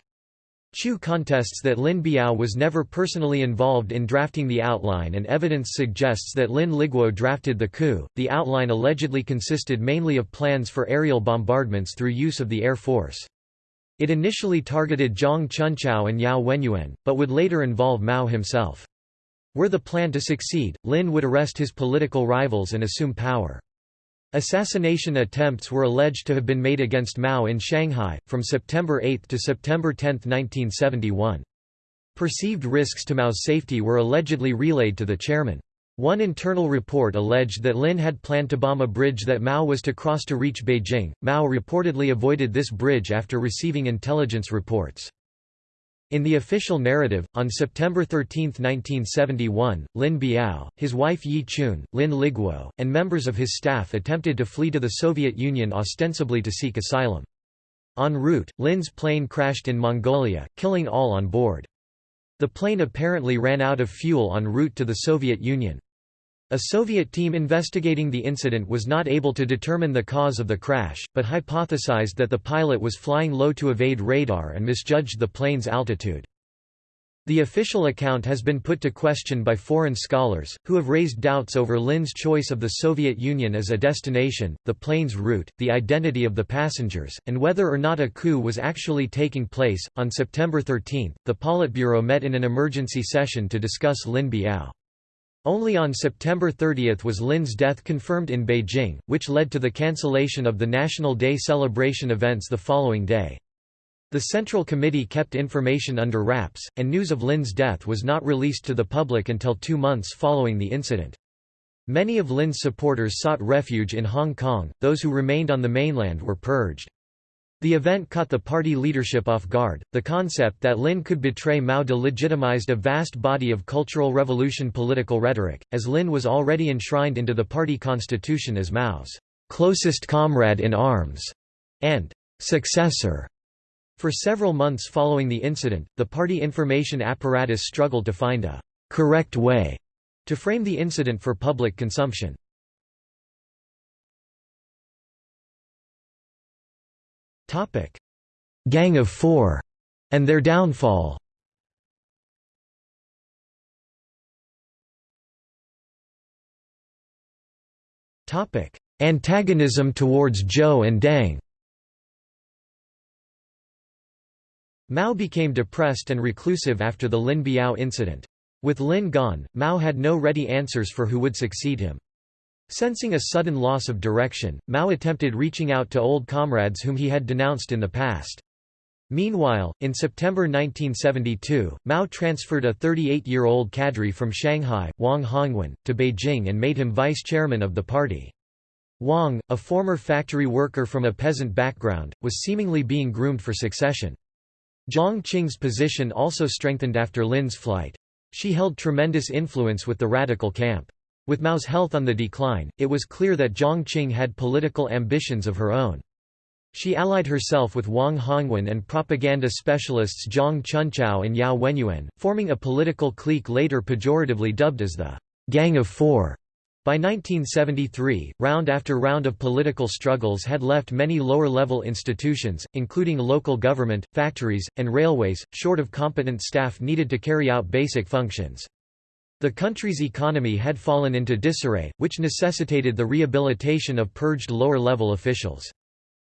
Chu contests that Lin Biao was never personally involved in drafting the outline and evidence suggests that Lin Liguo drafted the coup. The outline allegedly consisted mainly of plans for aerial bombardments through use of the Air Force. It initially targeted Zhang Chunqiao and Yao Wenyuan, but would later involve Mao himself. Were the plan to succeed, Lin would arrest his political rivals and assume power. Assassination attempts were alleged to have been made against Mao in Shanghai, from September 8 to September 10, 1971. Perceived risks to Mao's safety were allegedly relayed to the chairman. One internal report alleged that Lin had planned to bomb a bridge that Mao was to cross to reach Beijing. Mao reportedly avoided this bridge after receiving intelligence reports. In the official narrative, on September 13, 1971, Lin Biao, his wife Ye Qun, Lin Liguo, and members of his staff attempted to flee to the Soviet Union ostensibly to seek asylum. En route, Lin's plane crashed in Mongolia, killing all on board. The plane apparently ran out of fuel en route to the Soviet Union. A Soviet team investigating the incident was not able to determine the cause of the crash, but hypothesized that the pilot was flying low to evade radar and misjudged the plane's altitude. The official account has been put to question by foreign scholars, who have raised doubts over Lin's choice of the Soviet Union as a destination, the plane's route, the identity of the passengers, and whether or not a coup was actually taking place. On September 13, the Politburo met in an emergency session to discuss Lin Biao. Only on September 30 was Lin's death confirmed in Beijing, which led to the cancellation of the National Day celebration events the following day. The Central Committee kept information under wraps, and news of Lin's death was not released to the public until two months following the incident. Many of Lin's supporters sought refuge in Hong Kong, those who remained on the mainland were purged. The event caught the party leadership off guard. The concept that Lin could betray Mao delegitimized a vast body of Cultural Revolution political rhetoric, as Lin was already enshrined into the party constitution as Mao's closest comrade in arms and successor. For several months following the incident, the party information apparatus struggled to find a correct way to frame the incident for public consumption. Topic: Gang of Four and their downfall. Topic: Antagonism towards Zhou and Deng. Mao became depressed and reclusive after the Lin Biao incident. With Lin gone, Mao had no ready answers for who would succeed him. Sensing a sudden loss of direction, Mao attempted reaching out to old comrades whom he had denounced in the past. Meanwhile, in September 1972, Mao transferred a 38-year-old cadre from Shanghai, Wang Hongwen, to Beijing and made him vice chairman of the party. Wang, a former factory worker from a peasant background, was seemingly being groomed for succession. Jiang Qing's position also strengthened after Lin's flight. She held tremendous influence with the radical camp. With Mao's health on the decline, it was clear that Jiang Qing had political ambitions of her own. She allied herself with Wang Hongwen and propaganda specialists Zhang Chunqiao and Yao Wenyuan, forming a political clique later pejoratively dubbed as the Gang of Four. By 1973, round after round of political struggles had left many lower-level institutions, including local government, factories, and railways, short of competent staff needed to carry out basic functions. The country's economy had fallen into disarray, which necessitated the rehabilitation of purged lower-level officials.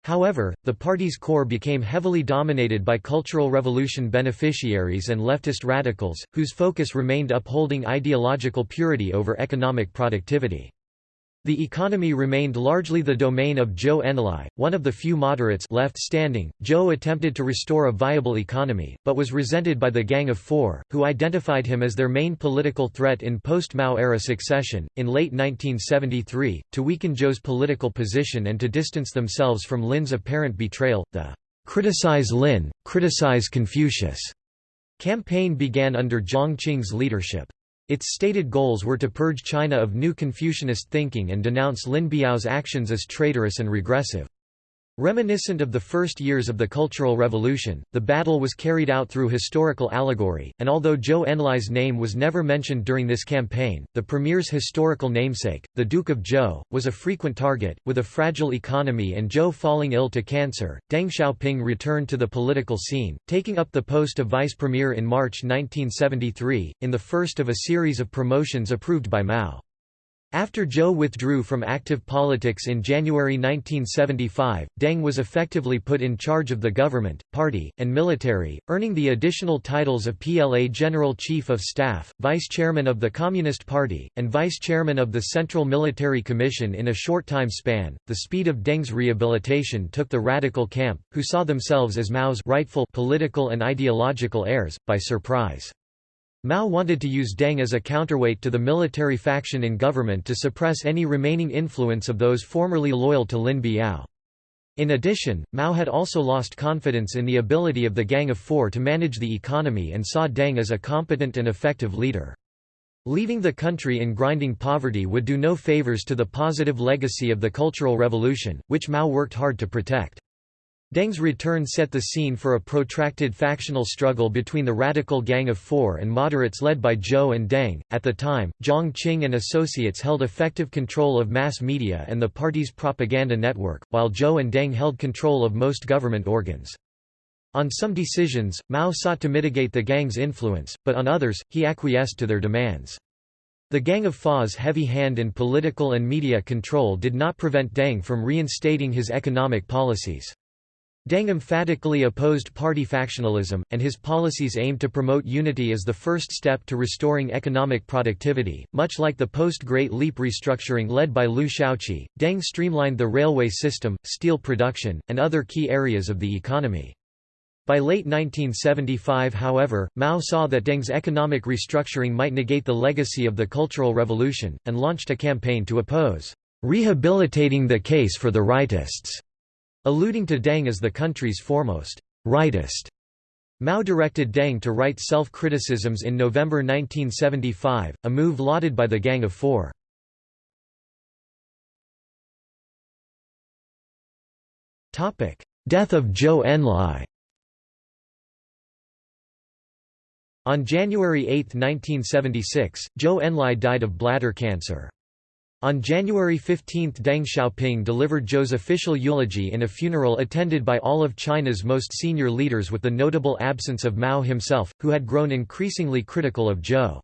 However, the party's core became heavily dominated by Cultural Revolution beneficiaries and leftist radicals, whose focus remained upholding ideological purity over economic productivity. The economy remained largely the domain of Zhou Enlai, one of the few moderates left standing. Zhou attempted to restore a viable economy, but was resented by the Gang of Four, who identified him as their main political threat in post-Mao era succession. In late 1973, to weaken Zhou's political position and to distance themselves from Lin's apparent betrayal, the "Criticize Lin, Criticize Confucius" campaign began under Jiang Qing's leadership. Its stated goals were to purge China of new Confucianist thinking and denounce Lin Biao's actions as traitorous and regressive. Reminiscent of the first years of the Cultural Revolution, the battle was carried out through historical allegory, and although Zhou Enlai's name was never mentioned during this campaign, the premier's historical namesake, the Duke of Zhou, was a frequent target. With a fragile economy and Zhou falling ill to cancer, Deng Xiaoping returned to the political scene, taking up the post of vice premier in March 1973, in the first of a series of promotions approved by Mao. After Zhou withdrew from active politics in January 1975, Deng was effectively put in charge of the government, party, and military, earning the additional titles of PLA General Chief of Staff, Vice Chairman of the Communist Party, and Vice Chairman of the Central Military Commission in a short time span. The speed of Deng's rehabilitation took the radical camp, who saw themselves as Mao's rightful political and ideological heirs, by surprise. Mao wanted to use Deng as a counterweight to the military faction in government to suppress any remaining influence of those formerly loyal to Lin Biao. In addition, Mao had also lost confidence in the ability of the Gang of Four to manage the economy and saw Deng as a competent and effective leader. Leaving the country in grinding poverty would do no favors to the positive legacy of the Cultural Revolution, which Mao worked hard to protect. Deng's return set the scene for a protracted factional struggle between the radical Gang of Four and moderates led by Zhou and Deng. At the time, Jiang Qing and associates held effective control of mass media and the party's propaganda network, while Zhou and Deng held control of most government organs. On some decisions, Mao sought to mitigate the gang's influence, but on others, he acquiesced to their demands. The Gang of Four's heavy hand in political and media control did not prevent Deng from reinstating his economic policies. Deng emphatically opposed party factionalism, and his policies aimed to promote unity as the first step to restoring economic productivity. Much like the post Great Leap restructuring led by Liu Shaoqi, Deng streamlined the railway system, steel production, and other key areas of the economy. By late 1975 however, Mao saw that Deng's economic restructuring might negate the legacy of the Cultural Revolution, and launched a campaign to oppose rehabilitating the case for the rightists alluding to Deng as the country's foremost rightist. Mao directed Deng to write self-criticisms in November 1975, a move lauded by the Gang of Four. Death of Zhou Enlai On January 8, 1976, Zhou Enlai died of bladder cancer. On January 15 Deng Xiaoping delivered Zhou's official eulogy in a funeral attended by all of China's most senior leaders with the notable absence of Mao himself, who had grown increasingly critical of Zhou.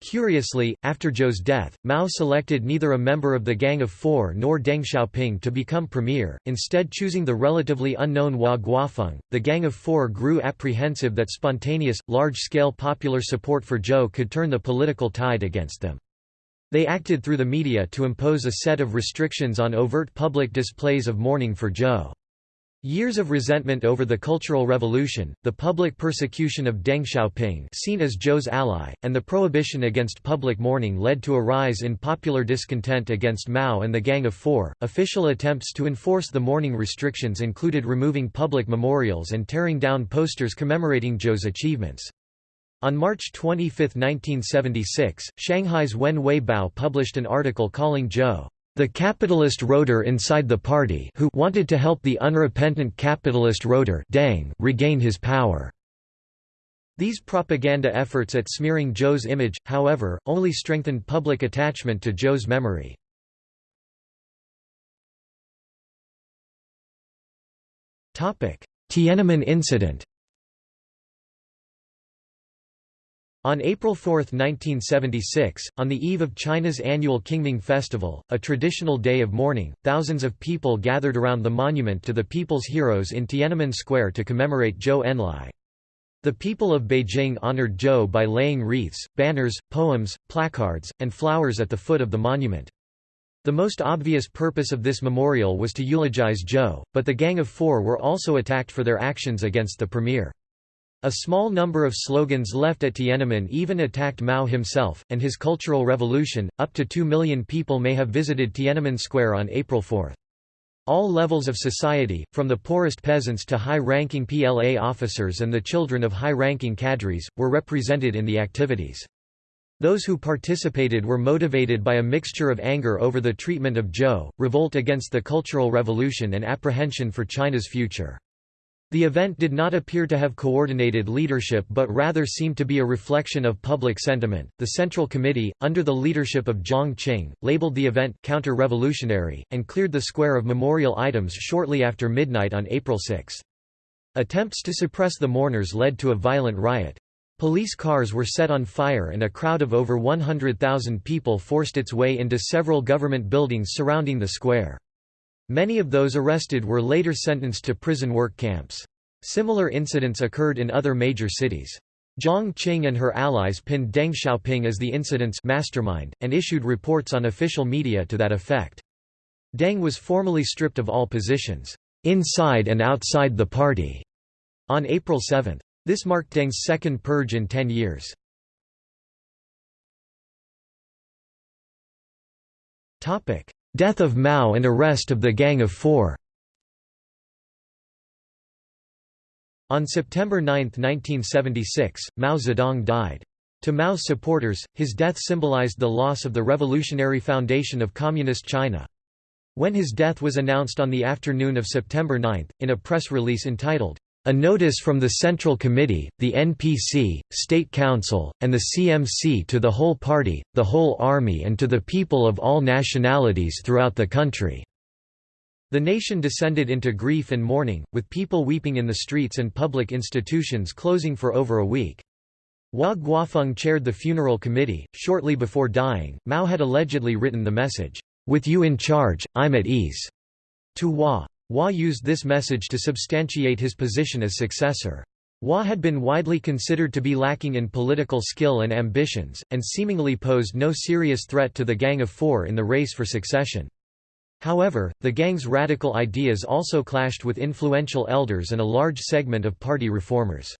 Curiously, after Zhou's death, Mao selected neither a member of the Gang of Four nor Deng Xiaoping to become premier, instead choosing the relatively unknown Hua Guofeng. The Gang of Four grew apprehensive that spontaneous, large-scale popular support for Zhou could turn the political tide against them. They acted through the media to impose a set of restrictions on overt public displays of mourning for Zhou. Years of resentment over the Cultural Revolution, the public persecution of Deng Xiaoping seen as Zhou's ally, and the prohibition against public mourning led to a rise in popular discontent against Mao and the Gang of Four. Official attempts to enforce the mourning restrictions included removing public memorials and tearing down posters commemorating Zhou's achievements. On March 25, 1976, Shanghai's Wenhui Bao published an article calling Zhou, "...the capitalist roader inside the party who wanted to help the unrepentant capitalist roader Deng regain his power." These propaganda efforts at smearing Zhou's image, however, only strengthened public attachment to Zhou's memory. Tiananmen incident On April 4, 1976, on the eve of China's annual Qingming Festival, a traditional day of mourning, thousands of people gathered around the monument to the people's heroes in Tiananmen Square to commemorate Zhou Enlai. The people of Beijing honored Zhou by laying wreaths, banners, poems, placards, and flowers at the foot of the monument. The most obvious purpose of this memorial was to eulogize Zhou, but the Gang of Four were also attacked for their actions against the premier. A small number of slogans left at Tiananmen even attacked Mao himself, and his Cultural Revolution. Up to 2 million people may have visited Tiananmen Square on April 4. All levels of society, from the poorest peasants to high-ranking PLA officers and the children of high-ranking cadres, were represented in the activities. Those who participated were motivated by a mixture of anger over the treatment of Zhou, revolt against the Cultural Revolution and apprehension for China's future. The event did not appear to have coordinated leadership but rather seemed to be a reflection of public sentiment. The Central Committee, under the leadership of Jiang Qing, labeled the event counter-revolutionary and cleared the square of memorial items shortly after midnight on April 6. Attempts to suppress the mourners led to a violent riot. Police cars were set on fire and a crowd of over 100,000 people forced its way into several government buildings surrounding the square. Many of those arrested were later sentenced to prison work camps. Similar incidents occurred in other major cities. Jiang Qing and her allies pinned Deng Xiaoping as the incident's mastermind, and issued reports on official media to that effect. Deng was formally stripped of all positions, inside and outside the party, on April 7. This marked Deng's second purge in ten years. Topic: Death of Mao and arrest of the Gang of Four On September 9, 1976, Mao Zedong died. To Mao's supporters, his death symbolized the loss of the revolutionary foundation of Communist China. When his death was announced on the afternoon of September 9, in a press release entitled, a notice from the Central Committee, the NPC, State Council, and the CMC to the whole party, the whole army and to the people of all nationalities throughout the country. The nation descended into grief and mourning, with people weeping in the streets and public institutions closing for over a week. Hua Guofeng chaired the funeral committee. Shortly before dying, Mao had allegedly written the message, With you in charge, I'm at ease, to Hua. Hua used this message to substantiate his position as successor. Hua had been widely considered to be lacking in political skill and ambitions, and seemingly posed no serious threat to the Gang of Four in the race for succession. However, the gang's radical ideas also clashed with influential elders and a large segment of party reformers.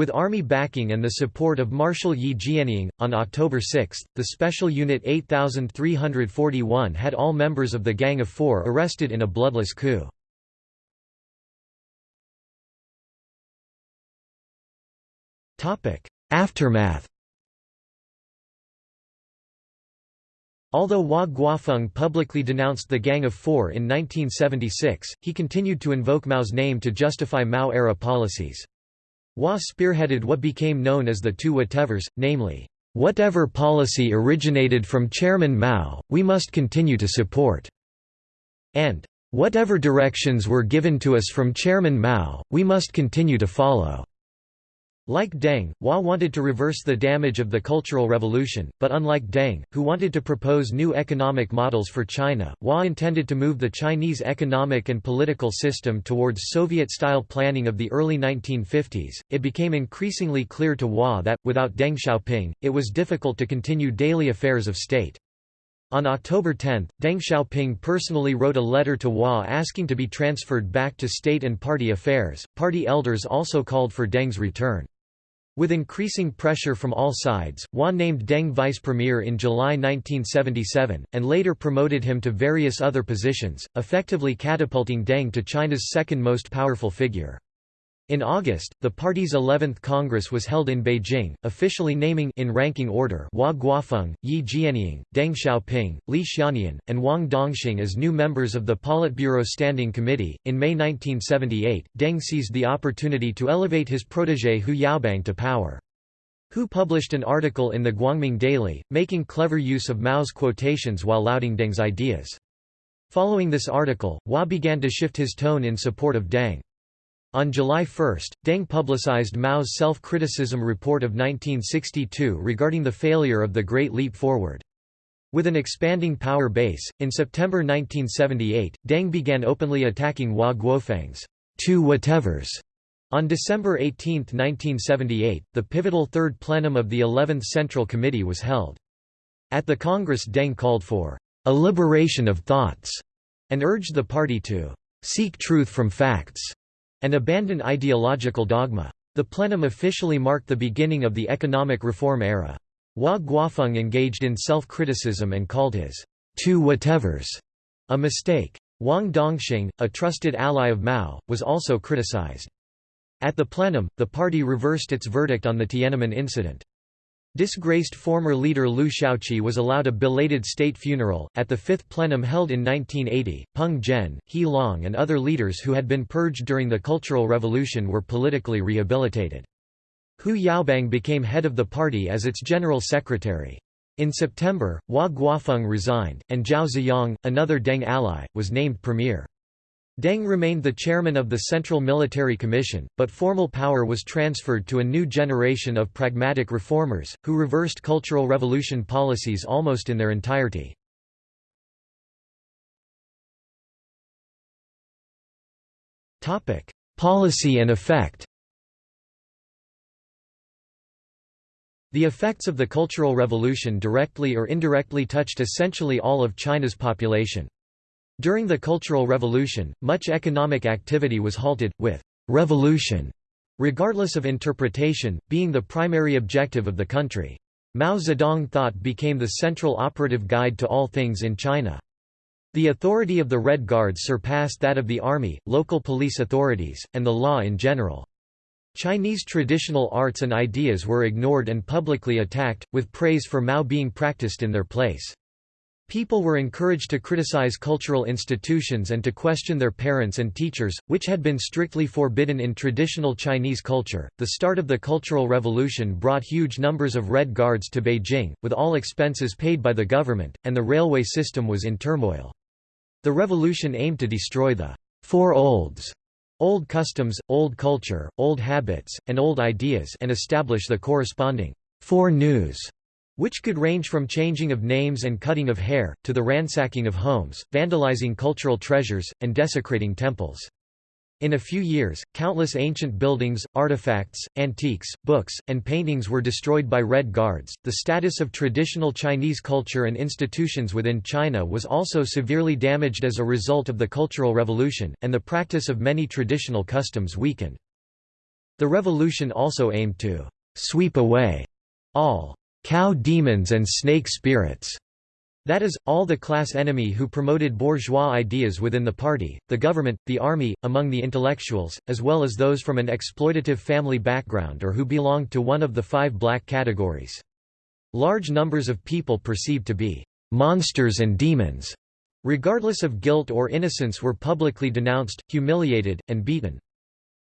With army backing and the support of Marshal Ye Jianying, on October 6, the Special Unit 8341 had all members of the Gang of Four arrested in a bloodless coup. Aftermath Although Hua Guofeng publicly denounced the Gang of Four in 1976, he continued to invoke Mao's name to justify Mao-era policies. Hua spearheaded what became known as the two whatevers, namely, "...whatever policy originated from Chairman Mao, we must continue to support", and "...whatever directions were given to us from Chairman Mao, we must continue to follow." Like Deng, Hua wanted to reverse the damage of the Cultural Revolution, but unlike Deng, who wanted to propose new economic models for China, Hua intended to move the Chinese economic and political system towards Soviet-style planning of the early 1950s. It became increasingly clear to Hua that, without Deng Xiaoping, it was difficult to continue daily affairs of state. On October 10, Deng Xiaoping personally wrote a letter to Hua asking to be transferred back to state and party affairs. Party elders also called for Deng's return. With increasing pressure from all sides, Hua named Deng vice premier in July 1977, and later promoted him to various other positions, effectively catapulting Deng to China's second most powerful figure. In August, the party's 11th Congress was held in Beijing, officially naming in ranking order Hua Guofeng, Ye Jianying, Deng Xiaoping, Li Xiannian, and Wang Dongxing as new members of the Politburo Standing Committee. In May 1978, Deng seized the opportunity to elevate his protege Hu Yaobang to power. Hu published an article in the Guangming Daily, making clever use of Mao's quotations while lauding Deng's ideas. Following this article, Hua began to shift his tone in support of Deng. On July 1, Deng publicized Mao's self-criticism report of 1962 regarding the failure of the Great Leap Forward. With an expanding power base, in September 1978, Deng began openly attacking Hua Guofeng's two whatevers. On December 18, 1978, the pivotal third plenum of the 11th Central Committee was held. At the Congress Deng called for a liberation of thoughts and urged the party to seek truth from facts and abandon ideological dogma. The plenum officially marked the beginning of the economic reform era. Hua Guofeng engaged in self-criticism and called his two whatevers a mistake. Wang Dongxing, a trusted ally of Mao, was also criticized. At the plenum, the party reversed its verdict on the Tiananmen incident. Disgraced former leader Liu Shaoqi was allowed a belated state funeral. At the fifth plenum held in 1980, Peng Zhen, He Long, and other leaders who had been purged during the Cultural Revolution were politically rehabilitated. Hu Yaobang became head of the party as its general secretary. In September, Hua Guofeng resigned, and Zhao Ziyang, another Deng ally, was named premier. Deng remained the chairman of the Central Military Commission, but formal power was transferred to a new generation of pragmatic reformers, who reversed Cultural Revolution policies almost in their entirety. Policy and effect The effects of the Cultural Revolution directly or indirectly touched essentially all of China's population. During the Cultural Revolution, much economic activity was halted, with «revolution», regardless of interpretation, being the primary objective of the country. Mao Zedong thought became the central operative guide to all things in China. The authority of the Red Guards surpassed that of the army, local police authorities, and the law in general. Chinese traditional arts and ideas were ignored and publicly attacked, with praise for Mao being practiced in their place. People were encouraged to criticize cultural institutions and to question their parents and teachers, which had been strictly forbidden in traditional Chinese culture. The start of the Cultural Revolution brought huge numbers of Red Guards to Beijing, with all expenses paid by the government, and the railway system was in turmoil. The revolution aimed to destroy the Four Olds old customs, old culture, old habits, and old ideas and establish the corresponding Four News which could range from changing of names and cutting of hair, to the ransacking of homes, vandalizing cultural treasures, and desecrating temples. In a few years, countless ancient buildings, artifacts, antiques, books, and paintings were destroyed by Red Guards. The status of traditional Chinese culture and institutions within China was also severely damaged as a result of the Cultural Revolution, and the practice of many traditional customs weakened. The revolution also aimed to sweep away all cow demons and snake spirits. That is, all the class enemy who promoted bourgeois ideas within the party, the government, the army, among the intellectuals, as well as those from an exploitative family background or who belonged to one of the five black categories. Large numbers of people perceived to be monsters and demons, regardless of guilt or innocence were publicly denounced, humiliated, and beaten.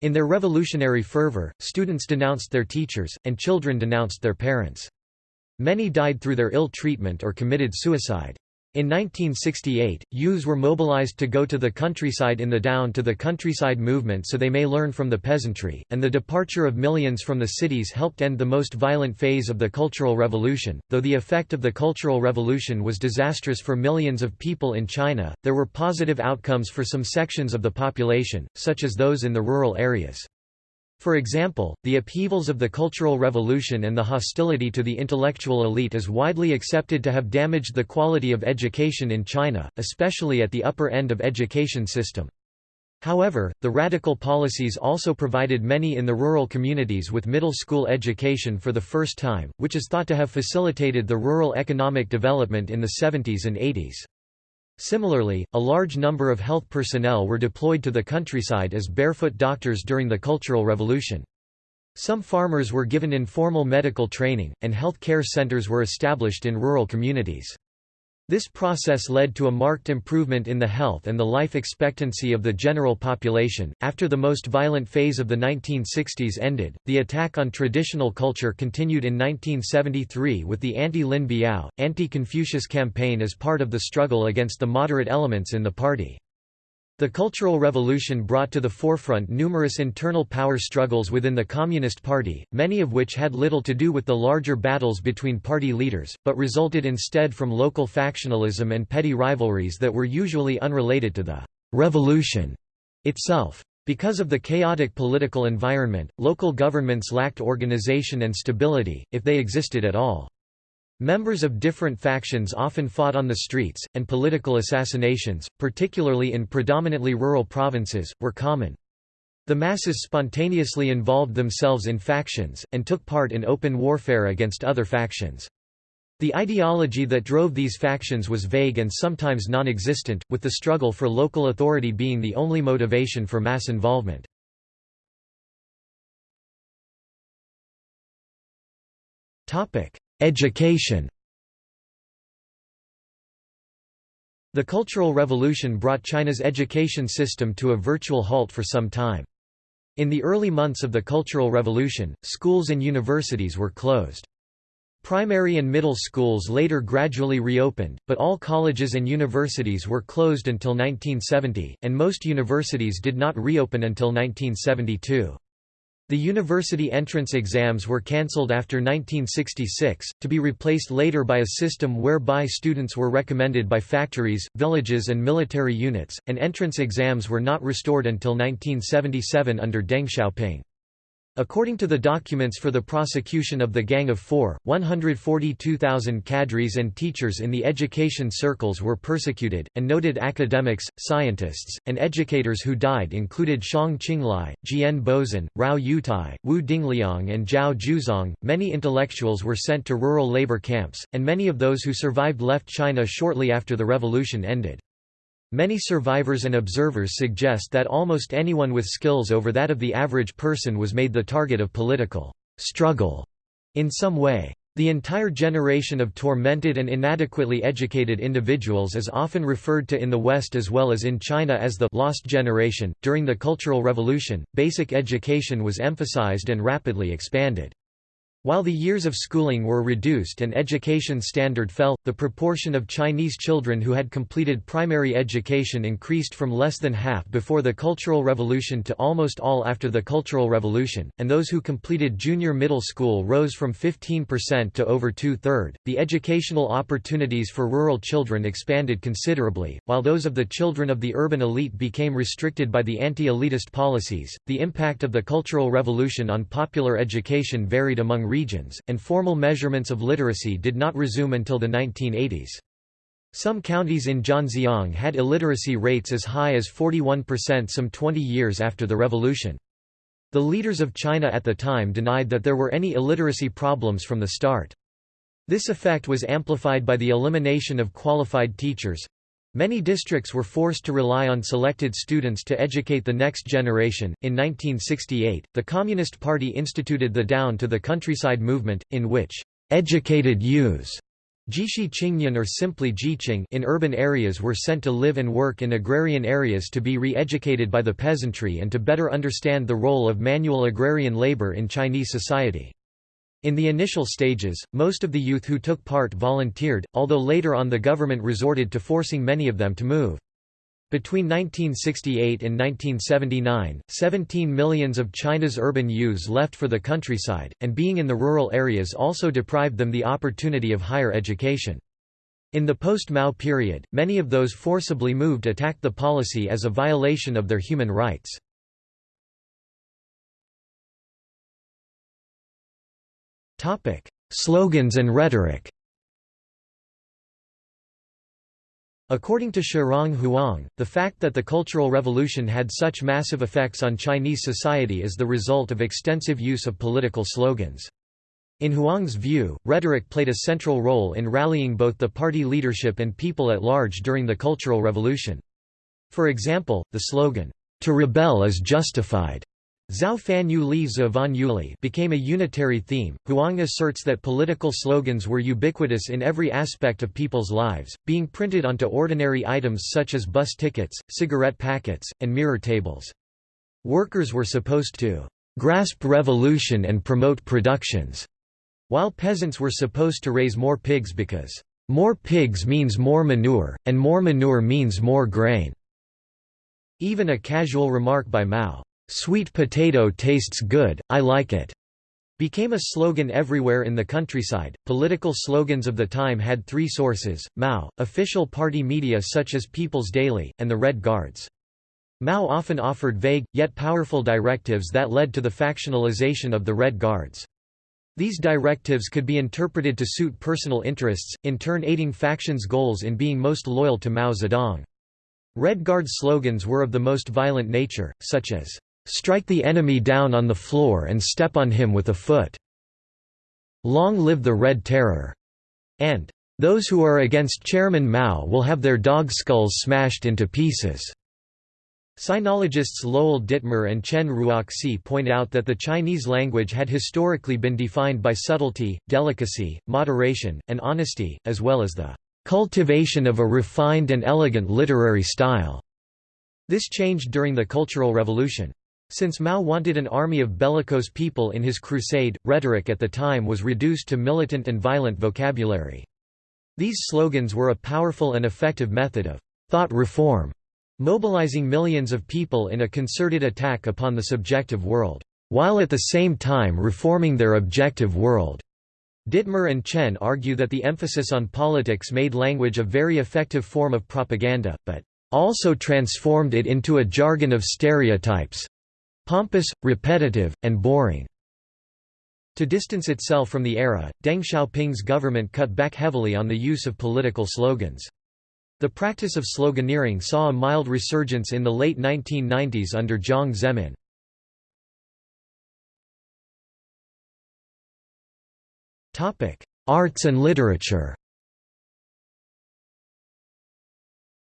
In their revolutionary fervor, students denounced their teachers, and children denounced their parents. Many died through their ill treatment or committed suicide. In 1968, youths were mobilized to go to the countryside in the Down to the Countryside movement so they may learn from the peasantry, and the departure of millions from the cities helped end the most violent phase of the Cultural Revolution. Though the effect of the Cultural Revolution was disastrous for millions of people in China, there were positive outcomes for some sections of the population, such as those in the rural areas. For example, the upheavals of the Cultural Revolution and the hostility to the intellectual elite is widely accepted to have damaged the quality of education in China, especially at the upper end of education system. However, the radical policies also provided many in the rural communities with middle school education for the first time, which is thought to have facilitated the rural economic development in the 70s and 80s. Similarly, a large number of health personnel were deployed to the countryside as barefoot doctors during the Cultural Revolution. Some farmers were given informal medical training, and health care centers were established in rural communities. This process led to a marked improvement in the health and the life expectancy of the general population. After the most violent phase of the 1960s ended, the attack on traditional culture continued in 1973 with the anti-Lin Biao, anti-Confucius campaign as part of the struggle against the moderate elements in the party. The Cultural Revolution brought to the forefront numerous internal power struggles within the Communist Party, many of which had little to do with the larger battles between party leaders, but resulted instead from local factionalism and petty rivalries that were usually unrelated to the «revolution» itself. Because of the chaotic political environment, local governments lacked organization and stability, if they existed at all. Members of different factions often fought on the streets, and political assassinations, particularly in predominantly rural provinces, were common. The masses spontaneously involved themselves in factions, and took part in open warfare against other factions. The ideology that drove these factions was vague and sometimes non-existent, with the struggle for local authority being the only motivation for mass involvement. Education The Cultural Revolution brought China's education system to a virtual halt for some time. In the early months of the Cultural Revolution, schools and universities were closed. Primary and middle schools later gradually reopened, but all colleges and universities were closed until 1970, and most universities did not reopen until 1972. The university entrance exams were cancelled after 1966, to be replaced later by a system whereby students were recommended by factories, villages and military units, and entrance exams were not restored until 1977 under Deng Xiaoping. According to the documents for the prosecution of the Gang of Four, 142,000 cadres and teachers in the education circles were persecuted, and noted academics, scientists, and educators who died included Xiong Qinglai, Jian Bozan, Rao Yutai, Wu Dingliang, and Zhao Jiuzhang. Many intellectuals were sent to rural labor camps, and many of those who survived left China shortly after the revolution ended. Many survivors and observers suggest that almost anyone with skills over that of the average person was made the target of political struggle in some way. The entire generation of tormented and inadequately educated individuals is often referred to in the West as well as in China as the lost generation. During the Cultural Revolution, basic education was emphasized and rapidly expanded. While the years of schooling were reduced and education standard fell, the proportion of Chinese children who had completed primary education increased from less than half before the Cultural Revolution to almost all after the Cultural Revolution, and those who completed junior middle school rose from 15% to over two-third. The educational opportunities for rural children expanded considerably, while those of the children of the urban elite became restricted by the anti-elitist policies. The impact of the Cultural Revolution on popular education varied among regions, and formal measurements of literacy did not resume until the 1980s. Some counties in Zhejiang had illiteracy rates as high as 41% some 20 years after the revolution. The leaders of China at the time denied that there were any illiteracy problems from the start. This effect was amplified by the elimination of qualified teachers, Many districts were forced to rely on selected students to educate the next generation. In 1968, the Communist Party instituted the Down to the Countryside movement, in which educated youths Zhishi Qingnian or simply Zhiqing in urban areas were sent to live and work in agrarian areas to be re-educated by the peasantry and to better understand the role of manual agrarian labor in Chinese society. In the initial stages, most of the youth who took part volunteered, although later on the government resorted to forcing many of them to move. Between 1968 and 1979, 17 millions of China's urban youths left for the countryside, and being in the rural areas also deprived them the opportunity of higher education. In the post-Mao period, many of those forcibly moved attacked the policy as a violation of their human rights. Topic: Slogans and rhetoric. According to Shaorong Huang, the fact that the Cultural Revolution had such massive effects on Chinese society is the result of extensive use of political slogans. In Huang's view, rhetoric played a central role in rallying both the party leadership and people at large during the Cultural Revolution. For example, the slogan, "'To rebel is justified' Zhao Fan Yu Li Van Yuli became a unitary theme. Huang asserts that political slogans were ubiquitous in every aspect of people's lives, being printed onto ordinary items such as bus tickets, cigarette packets, and mirror tables. Workers were supposed to grasp revolution and promote productions, while peasants were supposed to raise more pigs because more pigs means more manure, and more manure means more grain. Even a casual remark by Mao, "'Sweet potato tastes good, I like it' became a slogan everywhere in the countryside. Political slogans of the time had three sources Mao, official party media such as People's Daily, and the Red Guards. Mao often offered vague, yet powerful directives that led to the factionalization of the Red Guards. These directives could be interpreted to suit personal interests, in turn aiding factions' goals in being most loyal to Mao Zedong. Red Guard slogans were of the most violent nature, such as, Strike the enemy down on the floor and step on him with a foot. Long live the Red Terror. And those who are against Chairman Mao will have their dog skulls smashed into pieces. Sinologists Lowell Dittmer and Chen Ruoxi point out that the Chinese language had historically been defined by subtlety, delicacy, moderation, and honesty, as well as the cultivation of a refined and elegant literary style. This changed during the Cultural Revolution. Since Mao wanted an army of bellicose people in his crusade, rhetoric at the time was reduced to militant and violent vocabulary. These slogans were a powerful and effective method of thought reform, mobilizing millions of people in a concerted attack upon the subjective world, while at the same time reforming their objective world. Dittmer and Chen argue that the emphasis on politics made language a very effective form of propaganda, but also transformed it into a jargon of stereotypes, pompous, repetitive, and boring. To distance itself from the era, Deng Xiaoping's government cut back heavily on the use of political slogans. The practice of sloganeering saw a mild resurgence in the late 1990s under Jiang Zemin. Arts and literature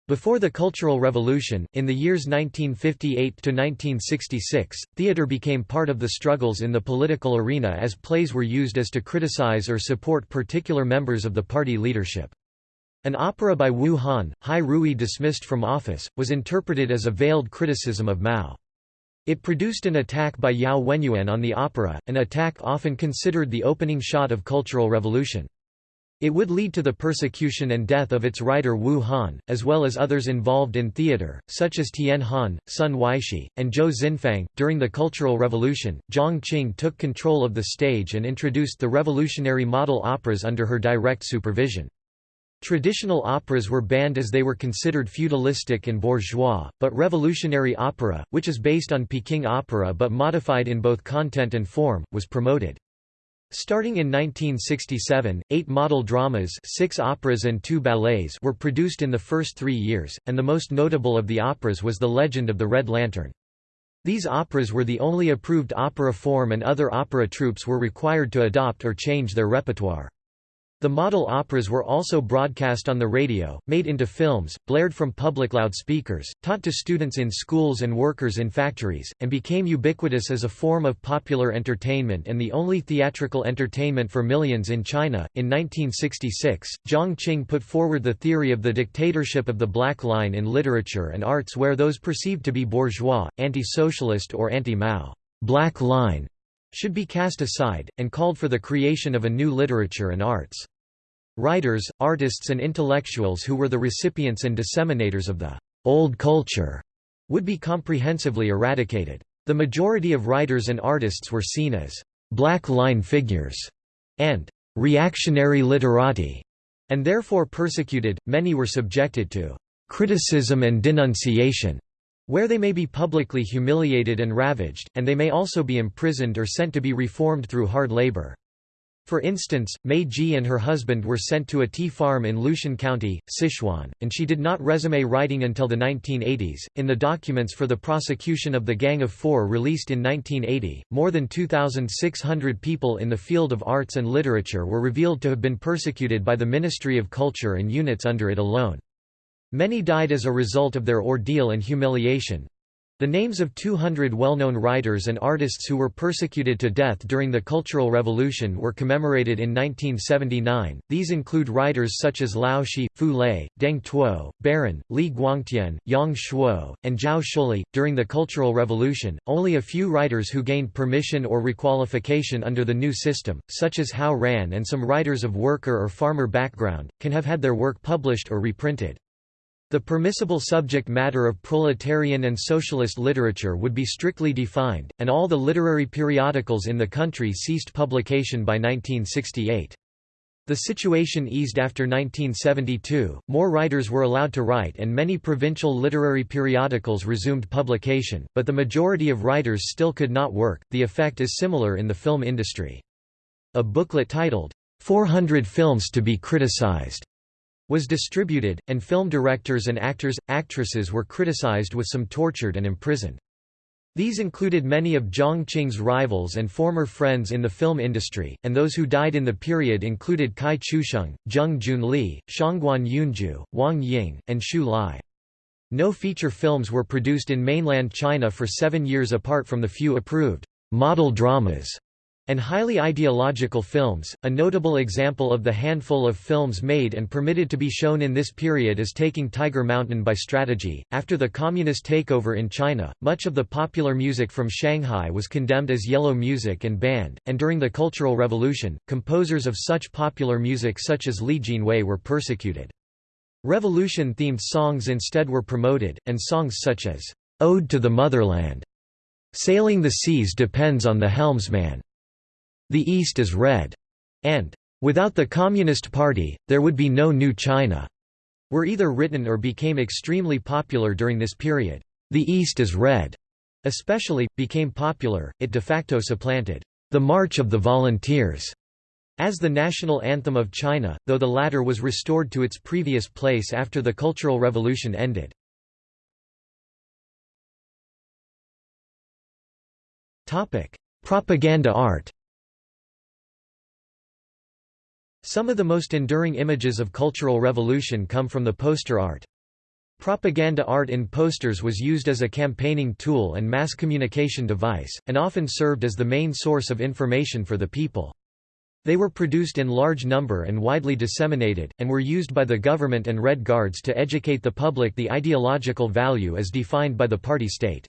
Before the Cultural Revolution, in the years 1958–1966, theatre became part of the struggles in the political arena as plays were used as to criticize or support particular members of the party leadership. An opera by Wu Han, Hai Rui dismissed from office, was interpreted as a veiled criticism of Mao. It produced an attack by Yao Wenyuan on the opera, an attack often considered the opening shot of Cultural Revolution. It would lead to the persecution and death of its writer Wu Han, as well as others involved in theater, such as Tian Han, Sun Weishi, and Zhou Xinfang. During the Cultural Revolution, Jiang Qing took control of the stage and introduced the revolutionary model operas under her direct supervision. Traditional operas were banned as they were considered feudalistic and bourgeois, but revolutionary opera, which is based on Peking opera but modified in both content and form, was promoted. Starting in 1967, eight model dramas six operas and two ballets were produced in the first three years, and the most notable of the operas was The Legend of the Red Lantern. These operas were the only approved opera form and other opera troupes were required to adopt or change their repertoire. The model operas were also broadcast on the radio, made into films, blared from public loudspeakers, taught to students in schools and workers in factories, and became ubiquitous as a form of popular entertainment and the only theatrical entertainment for millions in China. In 1966, Jiang Qing put forward the theory of the dictatorship of the black line in literature and arts where those perceived to be bourgeois, anti-socialist or anti-Mao black line should be cast aside, and called for the creation of a new literature and arts. Writers, artists and intellectuals who were the recipients and disseminators of the «old culture» would be comprehensively eradicated. The majority of writers and artists were seen as «black line figures» and «reactionary literati», and therefore persecuted, many were subjected to «criticism and denunciation», where they may be publicly humiliated and ravaged, and they may also be imprisoned or sent to be reformed through hard labor. For instance, Mei Ji and her husband were sent to a tea farm in Lushan County, Sichuan, and she did not resume writing until the 1980s. In the documents for the prosecution of the Gang of Four released in 1980, more than 2,600 people in the field of arts and literature were revealed to have been persecuted by the Ministry of Culture and units under it alone. Many died as a result of their ordeal and humiliation, the names of 200 well-known writers and artists who were persecuted to death during the Cultural Revolution were commemorated in 1979. These include writers such as Lao She, Fu Lei, Deng Tuo, Ba Ren, Li Guangtian, Yang Shuo, and Zhao Shuli. During the Cultural Revolution, only a few writers who gained permission or requalification under the new system, such as Hao Ran and some writers of worker or farmer background, can have had their work published or reprinted. The permissible subject matter of proletarian and socialist literature would be strictly defined, and all the literary periodicals in the country ceased publication by 1968. The situation eased after 1972, more writers were allowed to write and many provincial literary periodicals resumed publication, but the majority of writers still could not work. The effect is similar in the film industry. A booklet titled, 400 Films to be Criticized was distributed, and film directors and actors, actresses were criticized with some tortured and imprisoned. These included many of Jiang Qing's rivals and former friends in the film industry, and those who died in the period included Cai Chusheng, Zheng Junli, Shangguan Yunzhu, Wang Ying, and Xu Lai. No feature films were produced in mainland China for seven years apart from the few approved model dramas and highly ideological films. A notable example of the handful of films made and permitted to be shown in this period is Taking Tiger Mountain by Strategy. After the communist takeover in China, much of the popular music from Shanghai was condemned as yellow music and banned, and during the Cultural Revolution, composers of such popular music such as Li Jinwei were persecuted. Revolution-themed songs instead were promoted, and songs such as Ode to the Motherland, Sailing the Seas depends on the helmsman, the East is red, and without the Communist Party, there would be no new China, were either written or became extremely popular during this period. The East is red especially, became popular, it de facto supplanted the March of the Volunteers as the national anthem of China, though the latter was restored to its previous place after the Cultural Revolution ended. Propaganda art Some of the most enduring images of Cultural Revolution come from the poster art. Propaganda art in posters was used as a campaigning tool and mass communication device, and often served as the main source of information for the people. They were produced in large number and widely disseminated, and were used by the government and Red Guards to educate the public the ideological value as defined by the party state.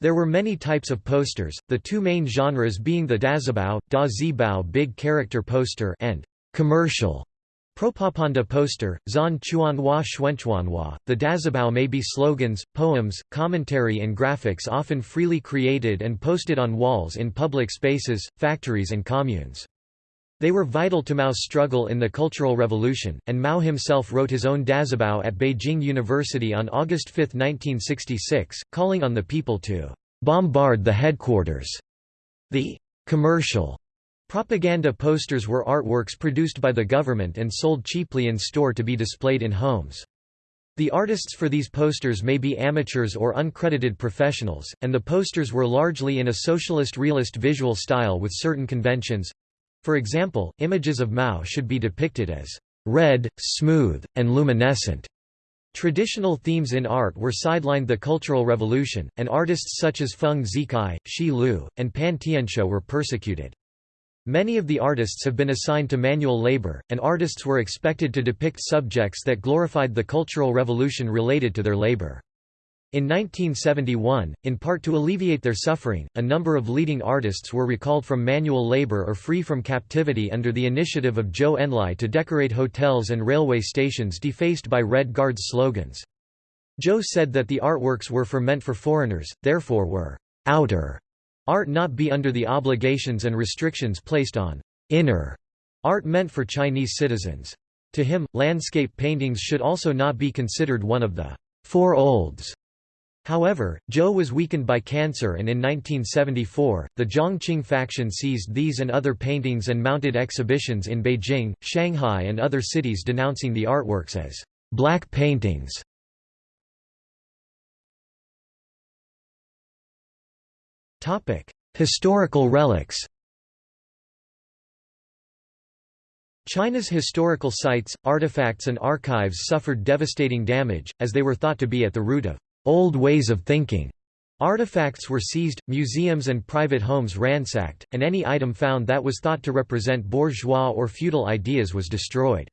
There were many types of posters, the two main genres being the dazibao, da zibao big character poster and commercial Propaganda poster, Zan Chuanhua Xuanchuanhua. The Dazibao may be slogans, poems, commentary, and graphics often freely created and posted on walls in public spaces, factories, and communes. They were vital to Mao's struggle in the Cultural Revolution, and Mao himself wrote his own Dazibao at Beijing University on August 5, 1966, calling on the people to bombard the headquarters. The commercial Propaganda posters were artworks produced by the government and sold cheaply in store to be displayed in homes. The artists for these posters may be amateurs or uncredited professionals, and the posters were largely in a socialist realist visual style with certain conventions. For example, images of Mao should be depicted as red, smooth, and luminescent. Traditional themes in art were sidelined the Cultural Revolution, and artists such as Feng Zikai, Shi Lu, and Pan Tianshou were persecuted. Many of the artists have been assigned to manual labor, and artists were expected to depict subjects that glorified the Cultural Revolution related to their labor. In 1971, in part to alleviate their suffering, a number of leading artists were recalled from manual labor or free from captivity under the initiative of Zhou Enlai to decorate hotels and railway stations defaced by Red Guards slogans. Zhou said that the artworks were for meant for foreigners, therefore were outer Art not be under the obligations and restrictions placed on inner art meant for Chinese citizens. To him, landscape paintings should also not be considered one of the four olds. However, Zhou was weakened by cancer and in 1974, the Jiang Qing faction seized these and other paintings and mounted exhibitions in Beijing, Shanghai and other cities denouncing the artworks as black paintings. Historical relics China's historical sites, artifacts and archives suffered devastating damage, as they were thought to be at the root of old ways of thinking. Artifacts were seized, museums and private homes ransacked, and any item found that was thought to represent bourgeois or feudal ideas was destroyed.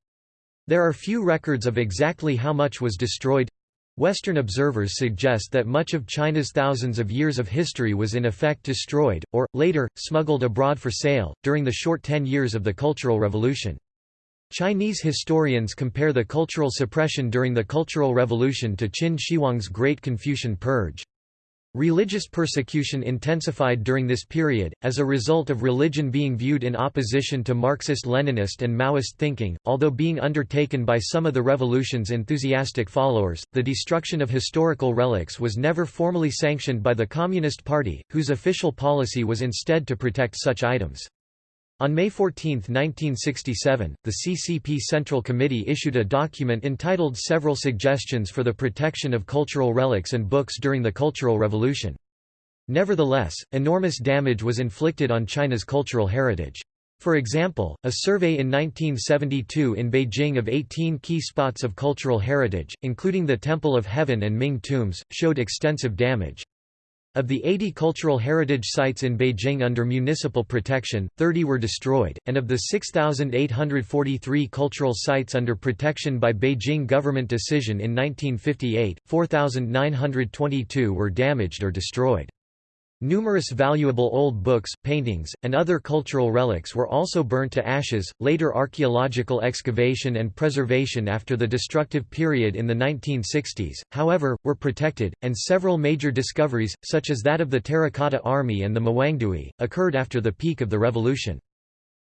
There are few records of exactly how much was destroyed, Western observers suggest that much of China's thousands of years of history was in effect destroyed, or, later, smuggled abroad for sale, during the short ten years of the Cultural Revolution. Chinese historians compare the cultural suppression during the Cultural Revolution to Qin Shi Huang's Great Confucian Purge. Religious persecution intensified during this period, as a result of religion being viewed in opposition to Marxist-Leninist and Maoist thinking, although being undertaken by some of the revolution's enthusiastic followers. The destruction of historical relics was never formally sanctioned by the Communist Party, whose official policy was instead to protect such items. On May 14, 1967, the CCP Central Committee issued a document entitled Several Suggestions for the Protection of Cultural Relics and Books During the Cultural Revolution. Nevertheless, enormous damage was inflicted on China's cultural heritage. For example, a survey in 1972 in Beijing of 18 key spots of cultural heritage, including the Temple of Heaven and Ming tombs, showed extensive damage. Of the 80 cultural heritage sites in Beijing under municipal protection, 30 were destroyed, and of the 6,843 cultural sites under protection by Beijing government decision in 1958, 4,922 were damaged or destroyed. Numerous valuable old books, paintings, and other cultural relics were also burnt to ashes. Later archaeological excavation and preservation after the destructive period in the 1960s, however, were protected, and several major discoveries, such as that of the Terracotta Army and the Mawangdui, occurred after the peak of the revolution.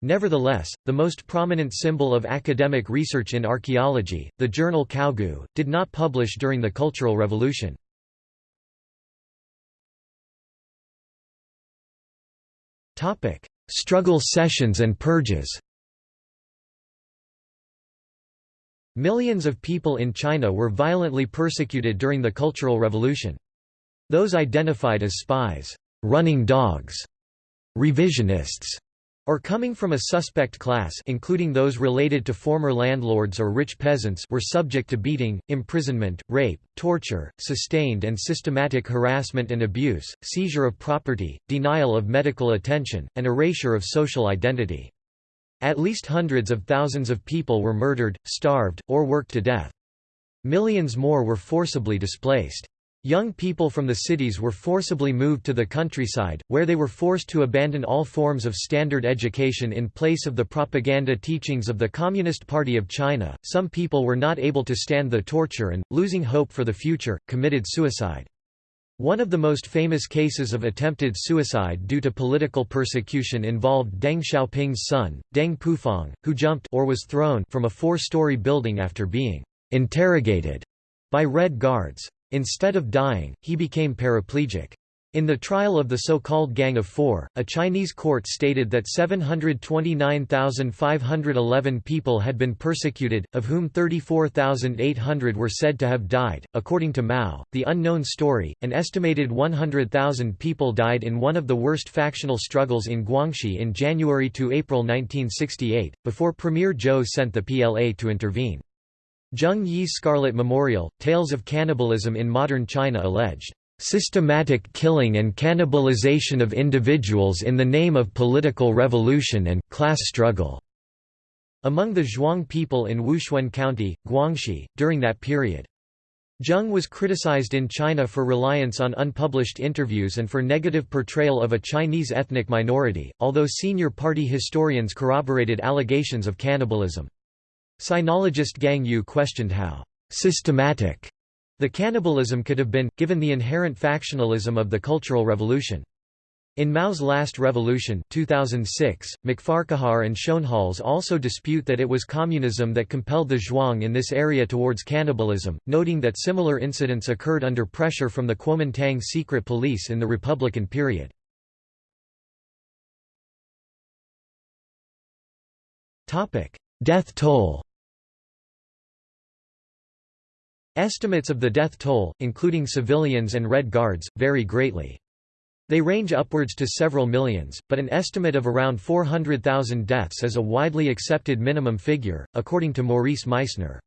Nevertheless, the most prominent symbol of academic research in archaeology, the journal Kaogu, did not publish during the Cultural Revolution. Struggle sessions and purges Millions of people in China were violently persecuted during the Cultural Revolution. Those identified as spies, running dogs, revisionists, or coming from a suspect class including those related to former landlords or rich peasants were subject to beating, imprisonment, rape, torture, sustained and systematic harassment and abuse, seizure of property, denial of medical attention, and erasure of social identity. At least hundreds of thousands of people were murdered, starved, or worked to death. Millions more were forcibly displaced. Young people from the cities were forcibly moved to the countryside, where they were forced to abandon all forms of standard education in place of the propaganda teachings of the Communist Party of China. Some people were not able to stand the torture and, losing hope for the future, committed suicide. One of the most famous cases of attempted suicide due to political persecution involved Deng Xiaoping's son, Deng Pufang, who jumped or was thrown from a four-story building after being interrogated by Red Guards. Instead of dying, he became paraplegic. In the trial of the so-called Gang of Four, a Chinese court stated that 729,511 people had been persecuted, of whom 34,800 were said to have died. According to Mao, the unknown story, an estimated 100,000 people died in one of the worst factional struggles in Guangxi in January to April 1968, before Premier Zhou sent the PLA to intervene. Zheng Yi's Scarlet Memorial, Tales of Cannibalism in Modern China alleged systematic killing and cannibalization of individuals in the name of political revolution and class struggle among the Zhuang people in Wuxuan County, Guangxi, during that period. Zheng was criticized in China for reliance on unpublished interviews and for negative portrayal of a Chinese ethnic minority, although senior party historians corroborated allegations of cannibalism. Sinologist Gang Yu questioned how systematic the cannibalism could have been, given the inherent factionalism of the Cultural Revolution. In Mao's Last Revolution 2006, McFarquhar and Schoenhals also dispute that it was communism that compelled the Zhuang in this area towards cannibalism, noting that similar incidents occurred under pressure from the Kuomintang secret police in the Republican period. Death toll Estimates of the death toll, including civilians and Red Guards, vary greatly. They range upwards to several millions, but an estimate of around 400,000 deaths is a widely accepted minimum figure, according to Maurice Meisner.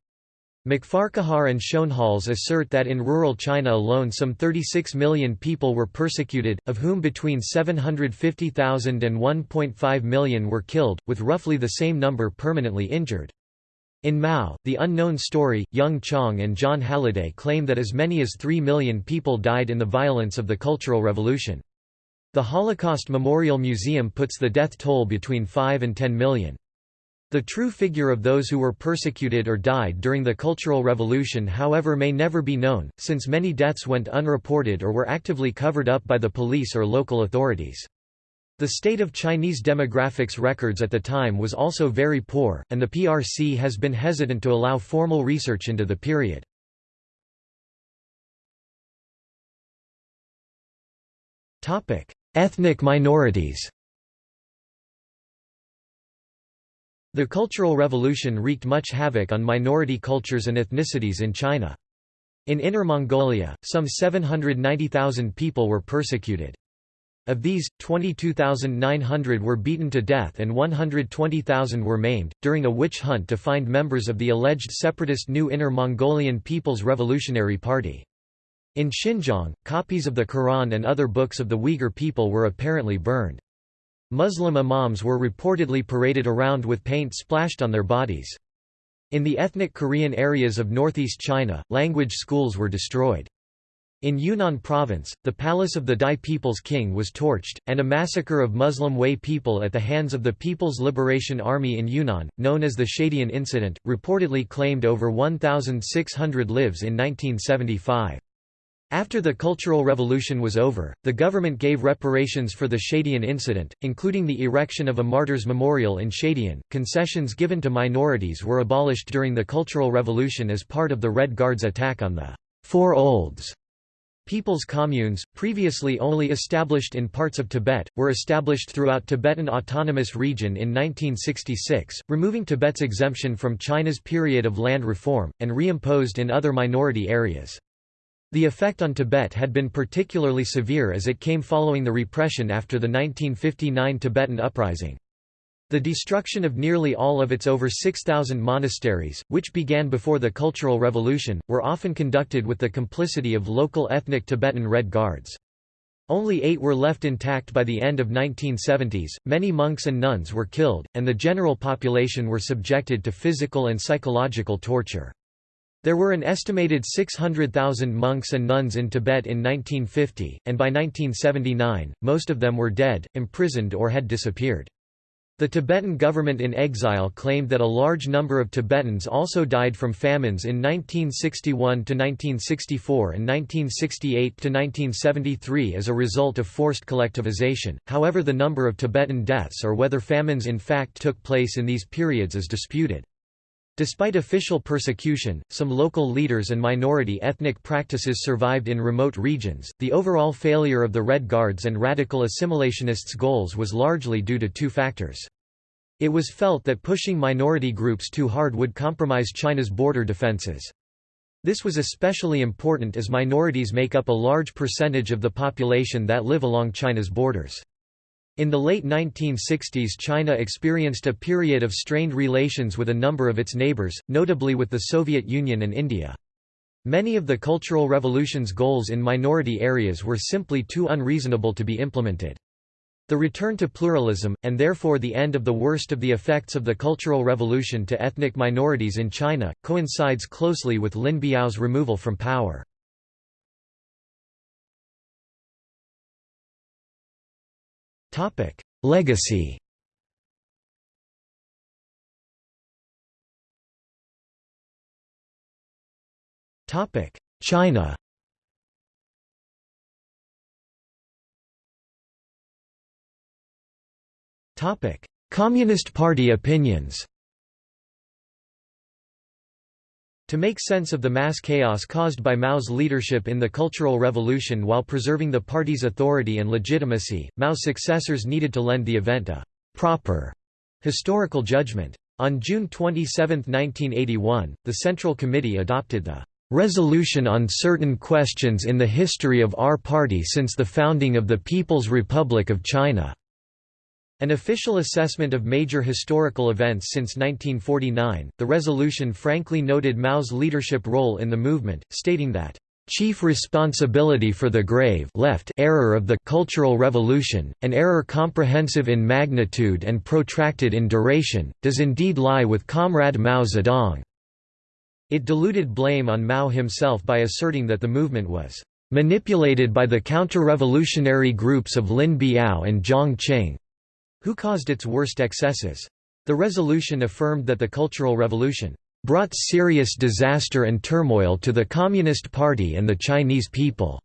McFarquhar and Schoenhals assert that in rural China alone some 36 million people were persecuted, of whom between 750,000 and 1.5 million were killed, with roughly the same number permanently injured. In Mao, The Unknown Story, Jung Chang and Jon Halliday claim that as many as 3 million people died in the violence of the Cultural Revolution. The Holocaust Memorial Museum puts the death toll between 5 and 10 million. The true figure of those who were persecuted or died during the Cultural Revolution however may never be known, since many deaths went unreported or were actively covered up by the police or local authorities. The state of Chinese demographics records at the time was also very poor, and the PRC has been hesitant to allow formal research into the period. Ethnic minorities The Cultural Revolution wreaked much havoc on minority cultures and ethnicities in China. In Inner Mongolia, some 790,000 people were persecuted. Of these, 22,900 were beaten to death and 120,000 were maimed, during a witch hunt to find members of the alleged separatist New Inner Mongolian People's Revolutionary Party. In Xinjiang, copies of the Quran and other books of the Uyghur people were apparently burned. Muslim imams were reportedly paraded around with paint splashed on their bodies. In the ethnic Korean areas of northeast China, language schools were destroyed. In Yunnan province, the palace of the Dai People's King was torched, and a massacre of Muslim Hui people at the hands of the People's Liberation Army in Yunnan, known as the Shadian Incident, reportedly claimed over 1,600 lives in 1975. After the Cultural Revolution was over, the government gave reparations for the Shadian incident, including the erection of a martyrs' memorial in Shadian. Concessions given to minorities were abolished during the Cultural Revolution as part of the Red Guards' attack on the Four Olds People's communes, previously only established in parts of Tibet, were established throughout Tibetan Autonomous Region in 1966, removing Tibet's exemption from China's period of land reform, and reimposed in other minority areas. The effect on Tibet had been particularly severe as it came following the repression after the 1959 Tibetan Uprising. The destruction of nearly all of its over 6,000 monasteries, which began before the Cultural Revolution, were often conducted with the complicity of local ethnic Tibetan Red Guards. Only eight were left intact by the end of 1970s, many monks and nuns were killed, and the general population were subjected to physical and psychological torture. There were an estimated 600,000 monks and nuns in Tibet in 1950, and by 1979, most of them were dead, imprisoned or had disappeared. The Tibetan government in exile claimed that a large number of Tibetans also died from famines in 1961 to 1964 and 1968 to 1973 as a result of forced collectivization, however the number of Tibetan deaths or whether famines in fact took place in these periods is disputed. Despite official persecution, some local leaders and minority ethnic practices survived in remote regions. The overall failure of the Red Guards and radical assimilationists' goals was largely due to two factors. It was felt that pushing minority groups too hard would compromise China's border defenses. This was especially important as minorities make up a large percentage of the population that live along China's borders. In the late 1960s China experienced a period of strained relations with a number of its neighbors, notably with the Soviet Union and India. Many of the Cultural Revolution's goals in minority areas were simply too unreasonable to be implemented. The return to pluralism, and therefore the end of the worst of the effects of the Cultural Revolution to ethnic minorities in China, coincides closely with Lin Biao's removal from power. Legacy. Topic: China. Topic: Communist Party opinions To make sense of the mass chaos caused by Mao's leadership in the Cultural Revolution while preserving the party's authority and legitimacy, Mao's successors needed to lend the event a «proper» historical judgment. On June 27, 1981, the Central Committee adopted the «Resolution on Certain Questions in the History of Our Party since the Founding of the People's Republic of China». An official assessment of major historical events since 1949, the resolution frankly noted Mao's leadership role in the movement, stating that chief responsibility for the grave left error of the Cultural Revolution, an error comprehensive in magnitude and protracted in duration, does indeed lie with Comrade Mao Zedong." It diluted blame on Mao himself by asserting that the movement was "...manipulated by the counter-revolutionary groups of Lin Biao and Jiang Qing." Who caused its worst excesses? The resolution affirmed that the Cultural Revolution brought serious disaster and turmoil to the Communist Party and the Chinese people.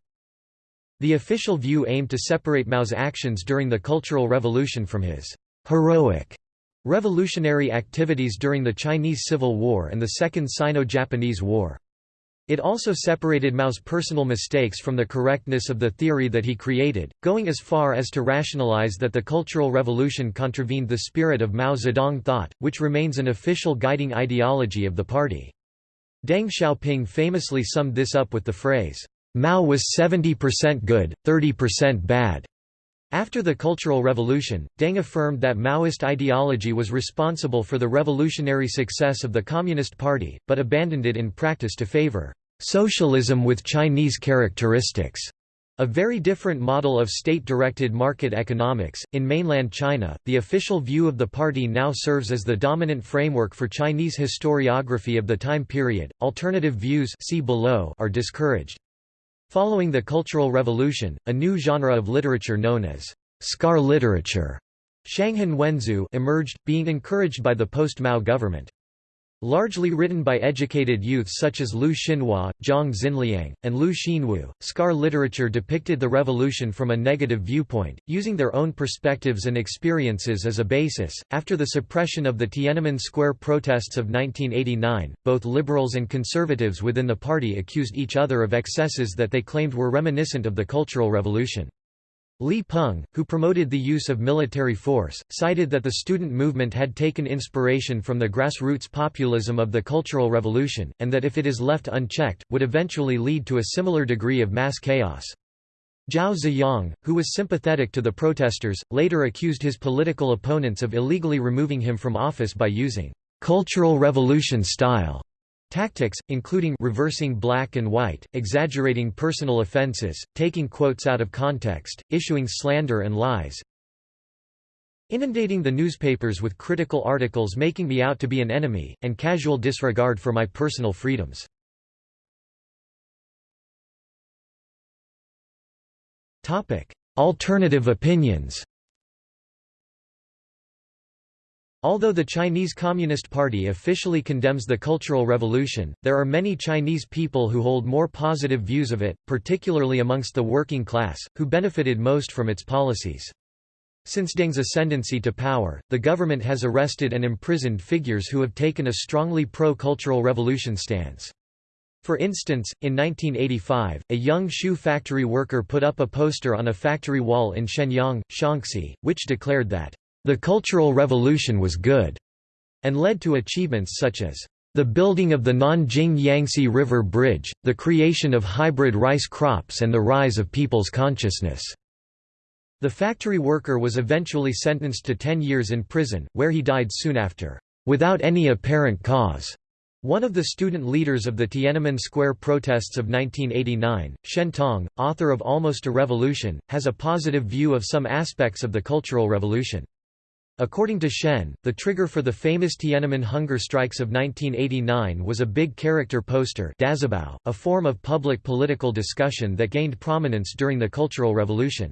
The official view aimed to separate Mao's actions during the Cultural Revolution from his heroic revolutionary activities during the Chinese Civil War and the Second Sino-Japanese War. It also separated Mao's personal mistakes from the correctness of the theory that he created, going as far as to rationalize that the Cultural Revolution contravened the spirit of Mao Zedong thought, which remains an official guiding ideology of the party. Deng Xiaoping famously summed this up with the phrase, Mao was 70% good, 30% bad. After the Cultural Revolution, Deng affirmed that Maoist ideology was responsible for the revolutionary success of the Communist Party, but abandoned it in practice to favor socialism with Chinese characteristics, a very different model of state-directed market economics. In mainland China, the official view of the party now serves as the dominant framework for Chinese historiography of the time period. Alternative views see below are discouraged. Following the Cultural Revolution, a new genre of literature known as scar literature Shanghen Wenxue emerged, being encouraged by the post-Mao government. Largely written by educated youths such as Lu Xinhua, Zhang Xianliang, and Liu Xinwu, scar literature depicted the revolution from a negative viewpoint, using their own perspectives and experiences as a basis. After the suppression of the Tiananmen Square protests of 1989, both liberals and conservatives within the party accused each other of excesses that they claimed were reminiscent of the Cultural Revolution. Li Peng, who promoted the use of military force, cited that the student movement had taken inspiration from the grassroots populism of the Cultural Revolution, and that if it is left unchecked, would eventually lead to a similar degree of mass chaos. Zhao Ziyang, who was sympathetic to the protesters, later accused his political opponents of illegally removing him from office by using «cultural revolution style» Tactics, including reversing black and white, exaggerating personal offenses, taking quotes out of context, issuing slander and lies, inundating the newspapers with critical articles making me out to be an enemy, and casual disregard for my personal freedoms. Alternative opinions Although the Chinese Communist Party officially condemns the Cultural Revolution, there are many Chinese people who hold more positive views of it, particularly amongst the working class, who benefited most from its policies. Since Deng's ascendancy to power, the government has arrested and imprisoned figures who have taken a strongly pro-cultural revolution stance. For instance, in 1985, a young shoe factory worker put up a poster on a factory wall in Xianyang, Shaanxi, which declared that the Cultural Revolution was good, and led to achievements such as the building of the Nanjing Yangtze River Bridge, the creation of hybrid rice crops and the rise of people's consciousness. The factory worker was eventually sentenced to 10 years in prison, where he died soon after, without any apparent cause. One of the student leaders of the Tiananmen Square protests of 1989, Shen Tong, author of Almost a Revolution, has a positive view of some aspects of the Cultural Revolution. According to Shen, the trigger for the famous Tiananmen hunger strikes of 1989 was a big character poster a form of public political discussion that gained prominence during the Cultural Revolution.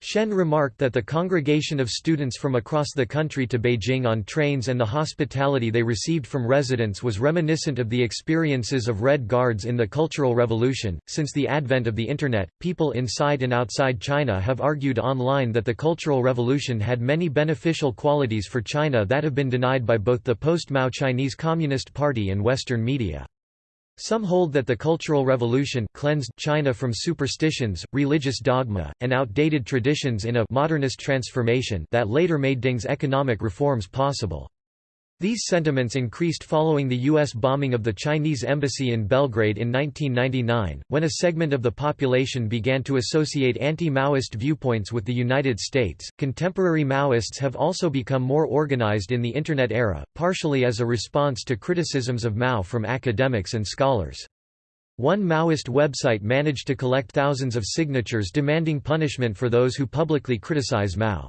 Shen remarked that the congregation of students from across the country to Beijing on trains and the hospitality they received from residents was reminiscent of the experiences of Red Guards in the Cultural Revolution. Since the advent of the Internet, people inside and outside China have argued online that the Cultural Revolution had many beneficial qualities for China that have been denied by both the post-Mao Chinese Communist Party and Western media. Some hold that the Cultural Revolution cleansed China from superstitions, religious dogma, and outdated traditions in a modernist transformation that later made Deng's economic reforms possible. These sentiments increased following the U.S. bombing of the Chinese embassy in Belgrade in 1999, when a segment of the population began to associate anti Maoist viewpoints with the United States. Contemporary Maoists have also become more organized in the Internet era, partially as a response to criticisms of Mao from academics and scholars. One Maoist website managed to collect thousands of signatures demanding punishment for those who publicly criticize Mao.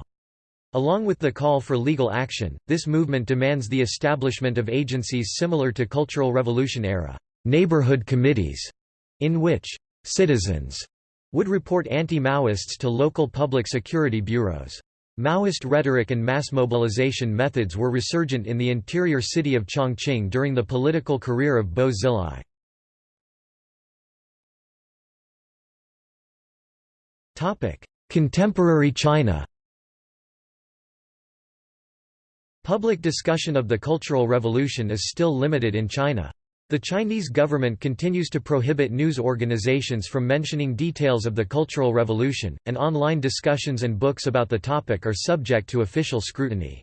Along with the call for legal action, this movement demands the establishment of agencies similar to Cultural Revolution era neighborhood committees, in which citizens would report anti-Maoists to local public security bureaus. Maoist rhetoric and mass mobilization methods were resurgent in the interior city of Chongqing during the political career of Bo Xilai. Contemporary China Public discussion of the Cultural Revolution is still limited in China. The Chinese government continues to prohibit news organizations from mentioning details of the Cultural Revolution, and online discussions and books about the topic are subject to official scrutiny.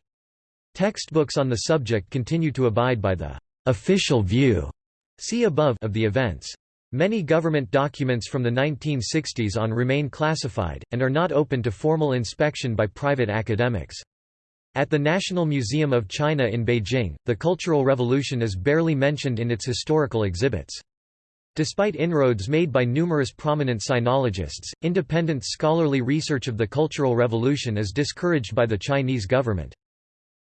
Textbooks on the subject continue to abide by the official view see above of the events. Many government documents from the 1960s on remain classified, and are not open to formal inspection by private academics. At the National Museum of China in Beijing, the Cultural Revolution is barely mentioned in its historical exhibits. Despite inroads made by numerous prominent sinologists, independent scholarly research of the Cultural Revolution is discouraged by the Chinese government.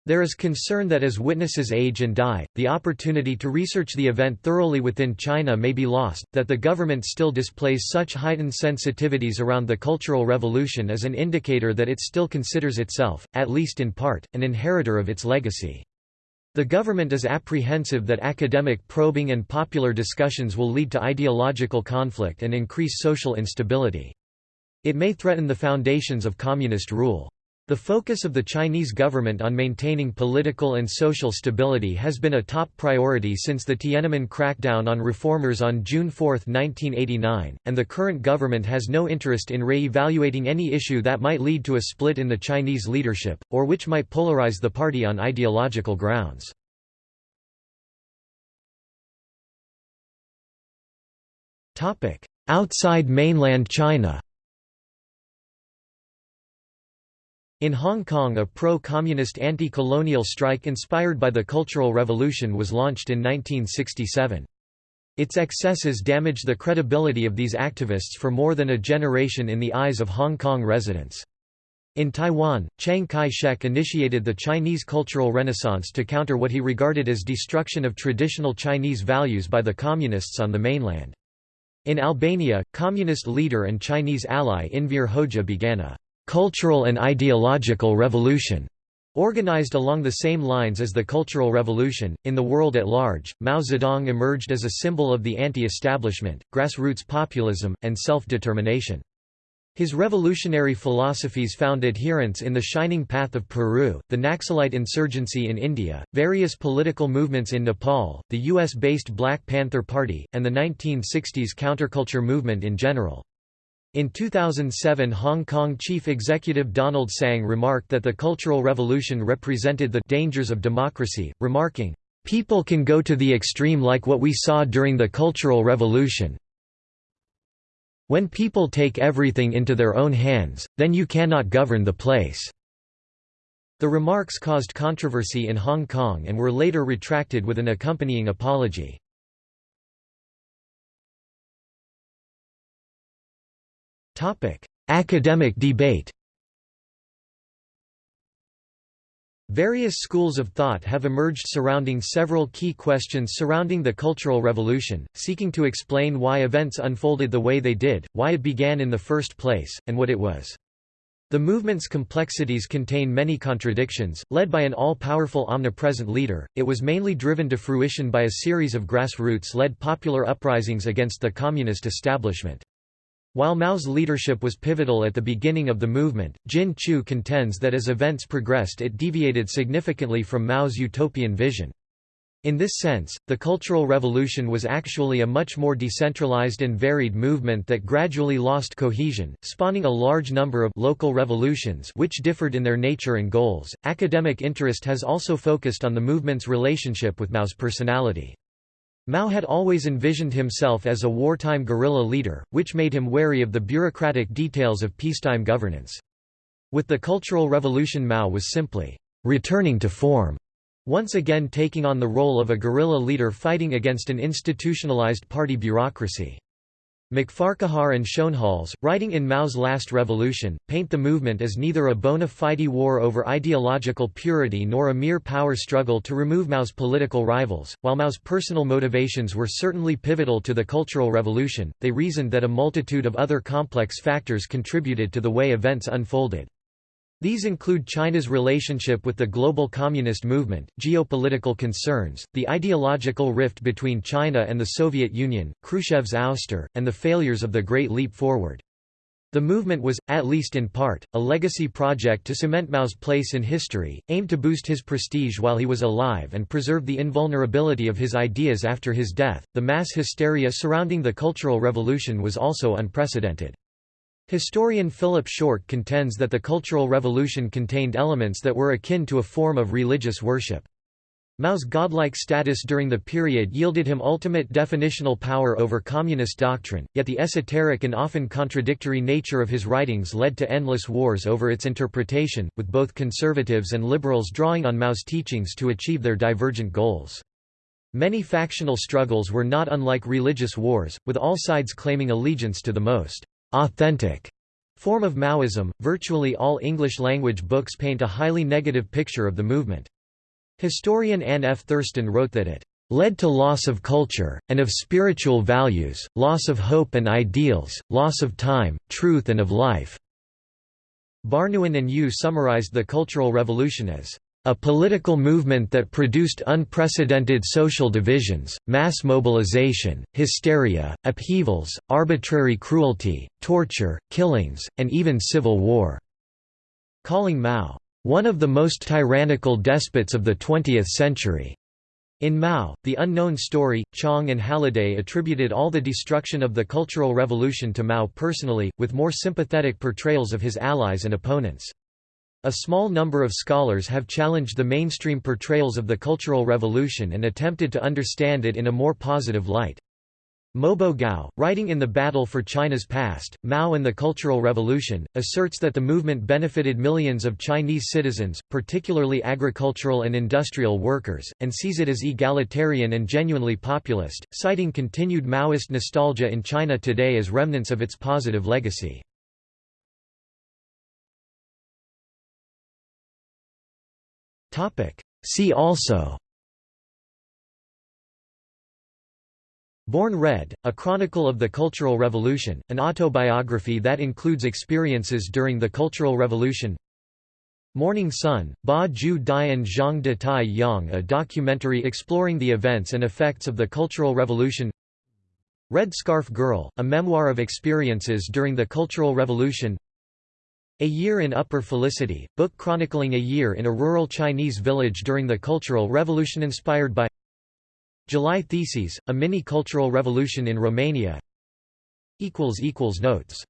There is concern that as witnesses age and die, the opportunity to research the event thoroughly within China may be lost, that the government still displays such heightened sensitivities around the Cultural Revolution is an indicator that it still considers itself, at least in part, an inheritor of its legacy. The government is apprehensive that academic probing and popular discussions will lead to ideological conflict and increase social instability. It may threaten the foundations of communist rule. The focus of the Chinese government on maintaining political and social stability has been a top priority since the Tiananmen crackdown on reformers on June 4, 1989, and the current government has no interest in re-evaluating any issue that might lead to a split in the Chinese leadership, or which might polarize the party on ideological grounds. Outside mainland China In Hong Kong a pro-communist anti-colonial strike inspired by the Cultural Revolution was launched in 1967. Its excesses damaged the credibility of these activists for more than a generation in the eyes of Hong Kong residents. In Taiwan, Chiang Kai-shek initiated the Chinese Cultural Renaissance to counter what he regarded as destruction of traditional Chinese values by the Communists on the mainland. In Albania, Communist leader and Chinese ally Enver Hoxha began a cultural and ideological revolution, organized along the same lines as the Cultural Revolution. In the world at large, Mao Zedong emerged as a symbol of the anti-establishment, grassroots populism, and self-determination. His revolutionary philosophies found adherents in the Shining Path of Peru, the Naxalite insurgency in India, various political movements in Nepal, the US-based Black Panther Party, and the 1960s counterculture movement in general. In 2007 Hong Kong chief executive Donald Tsang remarked that the Cultural Revolution represented the dangers of democracy, remarking, "...people can go to the extreme like what we saw during the Cultural Revolution. When people take everything into their own hands, then you cannot govern the place." The remarks caused controversy in Hong Kong and were later retracted with an accompanying apology. Academic debate. Various schools of thought have emerged surrounding several key questions surrounding the Cultural Revolution, seeking to explain why events unfolded the way they did, why it began in the first place, and what it was. The movement's complexities contain many contradictions. Led by an all powerful omnipresent leader, it was mainly driven to fruition by a series of grassroots led popular uprisings against the communist establishment. While Mao's leadership was pivotal at the beginning of the movement, Jin Qiu contends that as events progressed it deviated significantly from Mao's utopian vision. In this sense, the Cultural Revolution was actually a much more decentralized and varied movement that gradually lost cohesion, spawning a large number of local revolutions which differed in their nature and goals. Academic interest has also focused on the movement's relationship with Mao's personality. Mao had always envisioned himself as a wartime guerrilla leader, which made him wary of the bureaucratic details of peacetime governance. With the Cultural Revolution Mao was simply returning to form, once again taking on the role of a guerrilla leader fighting against an institutionalized party bureaucracy. McFarquhar and Schoenhals, writing in Mao's Last Revolution, paint the movement as neither a bona fide war over ideological purity nor a mere power struggle to remove Mao's political rivals. While Mao's personal motivations were certainly pivotal to the Cultural Revolution, they reasoned that a multitude of other complex factors contributed to the way events unfolded. These include China's relationship with the global communist movement, geopolitical concerns, the ideological rift between China and the Soviet Union, Khrushchev's ouster, and the failures of the Great Leap Forward. The movement was, at least in part, a legacy project to cement Mao's place in history, aimed to boost his prestige while he was alive and preserve the invulnerability of his ideas after his death. The mass hysteria surrounding the Cultural Revolution was also unprecedented. Historian Philip Short contends that the Cultural Revolution contained elements that were akin to a form of religious worship. Mao's godlike status during the period yielded him ultimate definitional power over communist doctrine, yet the esoteric and often contradictory nature of his writings led to endless wars over its interpretation, with both conservatives and liberals drawing on Mao's teachings to achieve their divergent goals. Many factional struggles were not unlike religious wars, with all sides claiming allegiance to the most authentic form of Maoism. Virtually all English language books paint a highly negative picture of the movement. Historian Anne F. Thurston wrote that it led to loss of culture, and of spiritual values, loss of hope and ideals, loss of time, truth and of life." Barnouin and Yu summarized the Cultural Revolution as a political movement that produced unprecedented social divisions, mass mobilization, hysteria, upheavals, arbitrary cruelty, torture, killings, and even civil war." calling Mao, "...one of the most tyrannical despots of the 20th century." In Mao, The Unknown Story, Chang and Halliday attributed all the destruction of the Cultural Revolution to Mao personally, with more sympathetic portrayals of his allies and opponents. A small number of scholars have challenged the mainstream portrayals of the Cultural Revolution and attempted to understand it in a more positive light. Mobo Gao, writing in The Battle for China's Past, Mao and the Cultural Revolution, asserts that the movement benefited millions of Chinese citizens, particularly agricultural and industrial workers, and sees it as egalitarian and genuinely populist, citing continued Maoist nostalgia in China today as remnants of its positive legacy. See also. Born Red, A Chronicle of the Cultural Revolution, an autobiography that includes experiences during the Cultural Revolution. Morning Sun, Ba Ju Dian Zhang De Tai Yang a documentary exploring the events and effects of the Cultural Revolution. Red Scarf Girl, a memoir of experiences during the Cultural Revolution a Year in Upper Felicity, book chronicling a year in a rural Chinese village during the Cultural Revolution inspired by July Theses, a mini-cultural revolution in Romania. Notes